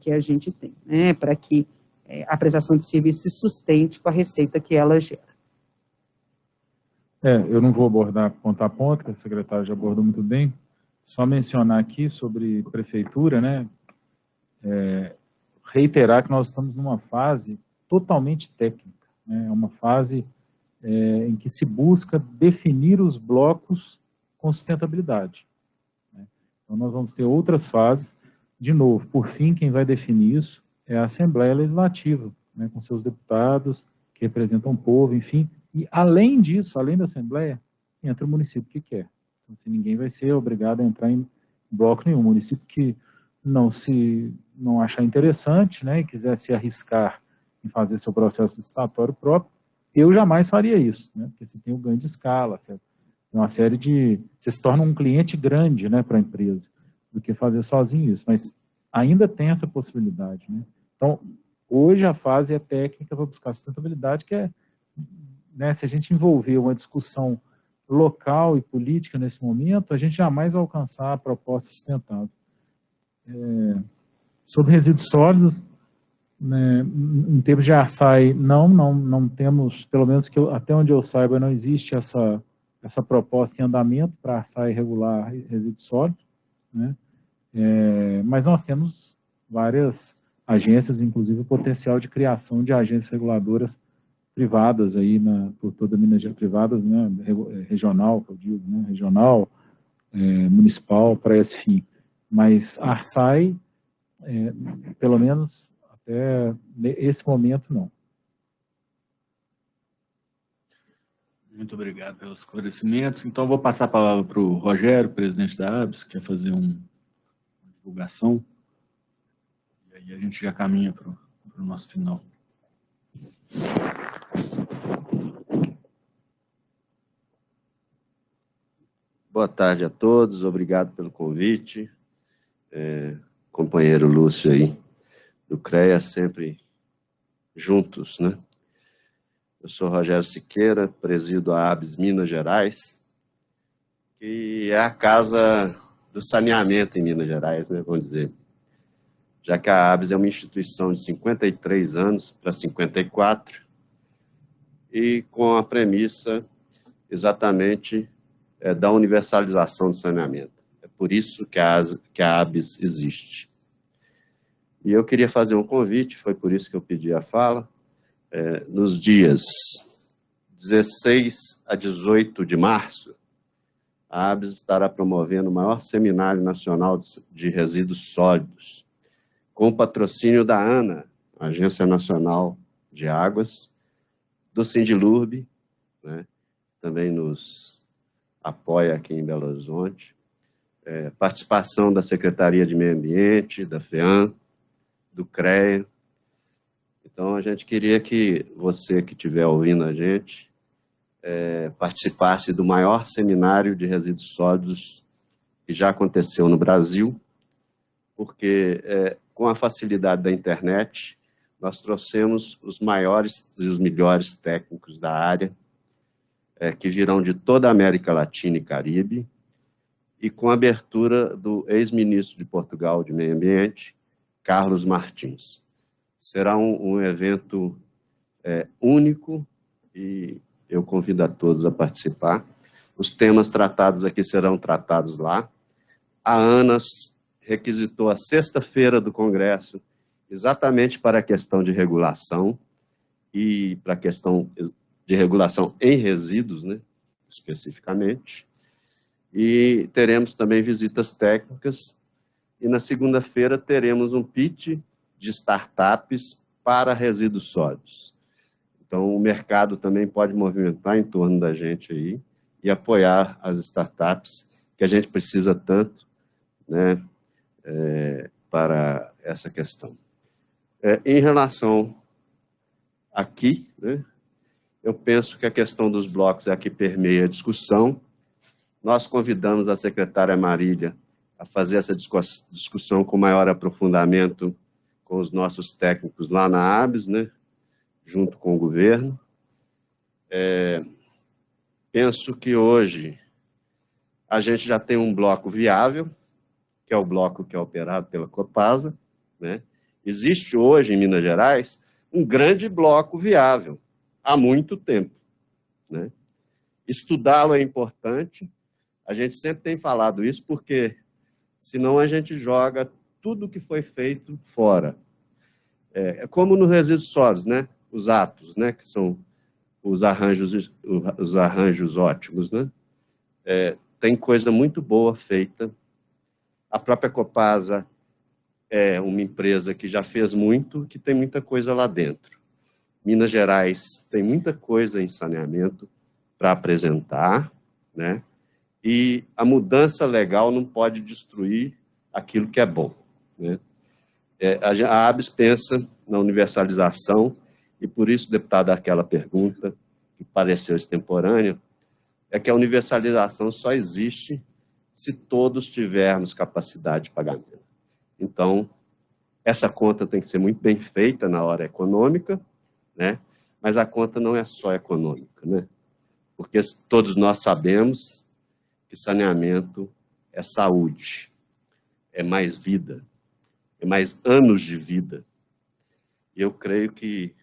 que a gente tem, né, para que é, a prestação de serviço se sustente com a receita que ela gera. É, eu não vou abordar ponto a ponto, que a secretária já abordou muito bem, só mencionar aqui sobre prefeitura, né? É, reiterar que nós estamos numa fase totalmente técnica, né? É uma fase é, em que se busca definir os blocos com sustentabilidade. Né? Então, nós vamos ter outras fases. De novo, por fim, quem vai definir isso é a Assembleia Legislativa, né? com seus deputados, que representam o povo, enfim. E, além disso, além da Assembleia, entra o município que quer. Então, assim, ninguém vai ser obrigado a entrar em bloco nenhum. município que não se não achar interessante, né, e quiser se arriscar em fazer seu processo licitatório próprio, eu jamais faria isso, né, porque você tem o ganho de escala, certo? tem uma série de... Você se torna um cliente grande, né, para a empresa, do que fazer sozinho isso, mas ainda tem essa possibilidade, né? Então, hoje a fase é técnica para buscar sustentabilidade, que é, né, se a gente envolver uma discussão local e política nesse momento, a gente jamais vai alcançar a proposta sustentável. É, sobre resíduos sólidos, né, em termos de ARSAI, não, não, não temos, pelo menos que eu, até onde eu saiba, não existe essa, essa proposta em andamento para ARSAI regular resíduos sólidos, né, é, mas nós temos várias agências, inclusive o potencial de criação de agências reguladoras privadas aí na, por toda Minas Gerais, privadas, né, é, regional, que eu digo, né, regional, é, municipal, para esse fim. Mas a Arsai, é, pelo menos até esse momento, não. Muito obrigado pelos esclarecimentos. Então, vou passar a palavra para o Rogério, presidente da ABS, que quer fazer um, divulgação. E aí a gente já caminha para o nosso final. Boa tarde a todos, obrigado pelo convite. É, companheiro Lúcio aí, do CREA, sempre juntos, né? Eu sou Rogério Siqueira, presido a ABS Minas Gerais, que é a casa do saneamento em Minas Gerais, né, vamos dizer já que a ABS é uma instituição de 53 anos para 54, e com a premissa exatamente é, da universalização do saneamento. É por isso que a, que a ABS existe. E eu queria fazer um convite, foi por isso que eu pedi a fala, é, nos dias 16 a 18 de março, a ABS estará promovendo o maior seminário nacional de resíduos sólidos, com o patrocínio da ANA, Agência Nacional de Águas, do Sindilurb, né, também nos apoia aqui em Belo Horizonte, é, participação da Secretaria de Meio Ambiente, da FEAM, do CREA. Então, a gente queria que você que estiver ouvindo a gente é, participasse do maior seminário de resíduos sólidos que já aconteceu no Brasil, porque é, com a facilidade da internet, nós trouxemos os maiores e os melhores técnicos da área, é, que virão de toda a América Latina e Caribe, e com a abertura do ex-ministro de Portugal de Meio Ambiente, Carlos Martins. Será um, um evento é, único e eu convido a todos a participar. Os temas tratados aqui serão tratados lá. A Ana requisitou a sexta-feira do Congresso exatamente para a questão de regulação e para a questão de regulação em resíduos, né, especificamente. E teremos também visitas técnicas. E na segunda-feira teremos um pitch de startups para resíduos sólidos. Então, o mercado também pode movimentar em torno da gente aí e apoiar as startups que a gente precisa tanto né, é, para essa questão. É, em relação aqui, né, eu penso que a questão dos blocos é a que permeia a discussão. Nós convidamos a secretária Marília a fazer essa discussão com maior aprofundamento com os nossos técnicos lá na ABS, né, junto com o governo. É, penso que hoje a gente já tem um bloco viável, que é o bloco que é operado pela Copasa, né, Existe hoje em Minas Gerais um grande bloco viável, há muito tempo. Né? Estudá-lo é importante, a gente sempre tem falado isso, porque senão a gente joga tudo que foi feito fora. É, é como nos resíduos sólidos, né? Os atos, né? que são os arranjos, os arranjos ótimos. Né? É, tem coisa muito boa feita. A própria Copasa é uma empresa que já fez muito, que tem muita coisa lá dentro. Minas Gerais tem muita coisa em saneamento para apresentar, né? E a mudança legal não pode destruir aquilo que é bom, né? É, a ABS pensa na universalização e por isso, deputado, aquela pergunta que pareceu extemporânea, é que a universalização só existe se todos tivermos capacidade de pagamento. Então, essa conta tem que ser muito bem feita na hora econômica, né? mas a conta não é só econômica, né? porque todos nós sabemos que saneamento é saúde, é mais vida, é mais anos de vida. E eu creio que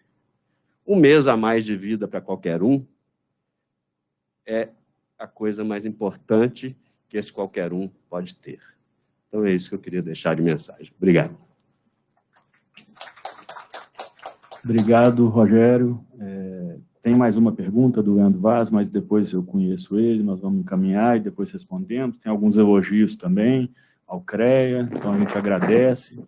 um mês a mais de vida para qualquer um é a coisa mais importante que esse qualquer um pode ter. Então é isso que eu queria deixar de mensagem. Obrigado. Obrigado, Rogério. É, tem mais uma pergunta do Leandro Vaz, mas depois eu conheço ele, nós vamos encaminhar e depois respondendo. Tem alguns elogios também ao CREA, então a gente agradece.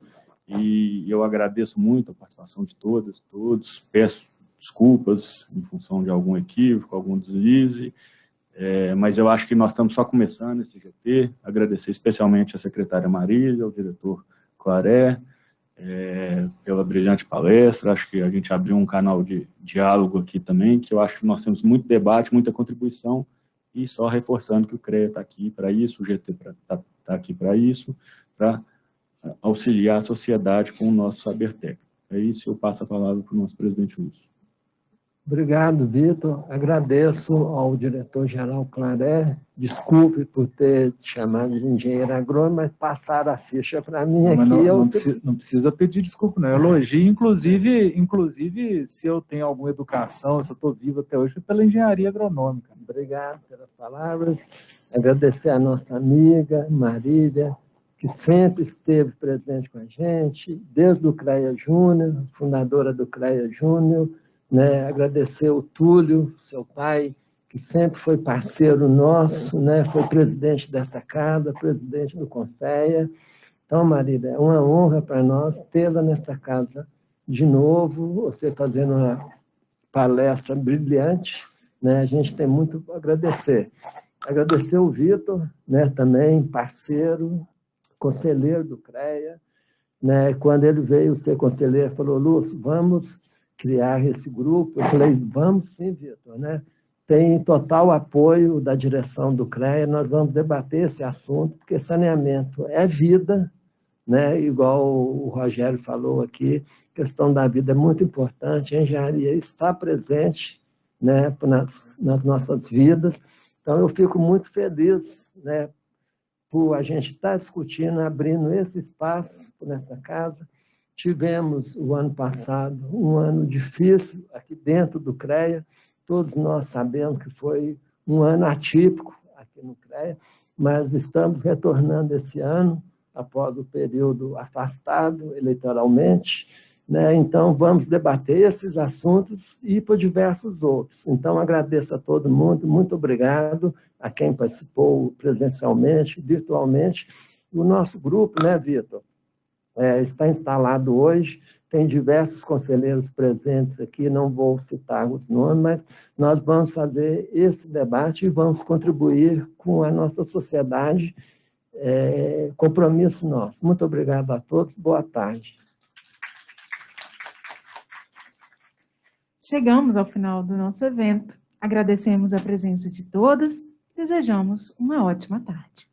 E eu agradeço muito a participação de todas, todos. Peço desculpas em função de algum equívoco, algum deslize. É, mas eu acho que nós estamos só começando esse GT, agradecer especialmente a secretária Marília, ao diretor Claré, é, pela brilhante palestra, acho que a gente abriu um canal de diálogo aqui também, que eu acho que nós temos muito debate, muita contribuição, e só reforçando que o CREA está aqui para isso, o GT está tá aqui para isso, para auxiliar a sociedade com o nosso saber técnico. É isso, eu passo a palavra para o nosso presidente Lúcio. Obrigado, Vitor. Agradeço ao diretor-geral Claré. Desculpe por ter te chamado de engenheiro agrônomo, mas passaram a ficha para mim Mas aqui. não, eu não precisa, não precisa pedir desculpa, não. Elogio, inclusive, inclusive, se eu tenho alguma educação, se eu estou vivo até hoje, foi pela engenharia agronômica. Obrigado pelas palavras. Agradecer a nossa amiga Marília, que sempre esteve presente com a gente, desde o CREA Júnior, fundadora do CREA Júnior. Né? Agradecer o Túlio, seu pai, que sempre foi parceiro nosso, né? foi presidente dessa casa, presidente do Confeia. Então, Marília, é uma honra para nós tê-la nessa casa de novo, você fazendo uma palestra brilhante, né? a gente tem muito a agradecer. Agradecer o Vitor, né? também parceiro, conselheiro do CREA, né? quando ele veio ser conselheiro, falou, Lúcio, vamos criar esse grupo. Eu falei, vamos sim, Vitor, né? Tem total apoio da direção do CREA, nós vamos debater esse assunto, porque saneamento é vida, né? igual o Rogério falou aqui, a questão da vida é muito importante, a engenharia está presente né? nas, nas nossas vidas, então eu fico muito feliz né? por a gente estar discutindo, abrindo esse espaço nessa casa, Tivemos o ano passado um ano difícil aqui dentro do CREA, todos nós sabemos que foi um ano atípico aqui no CREA, mas estamos retornando esse ano, após o período afastado eleitoralmente, né? então vamos debater esses assuntos e por diversos outros. Então agradeço a todo mundo, muito obrigado a quem participou presencialmente, virtualmente, o nosso grupo, né, Vitor? É, está instalado hoje, tem diversos conselheiros presentes aqui, não vou citar os nomes, mas nós vamos fazer esse debate e vamos contribuir com a nossa sociedade, é, compromisso nosso. Muito obrigado a todos, boa tarde. Chegamos ao final do nosso evento. Agradecemos a presença de todos, desejamos uma ótima tarde.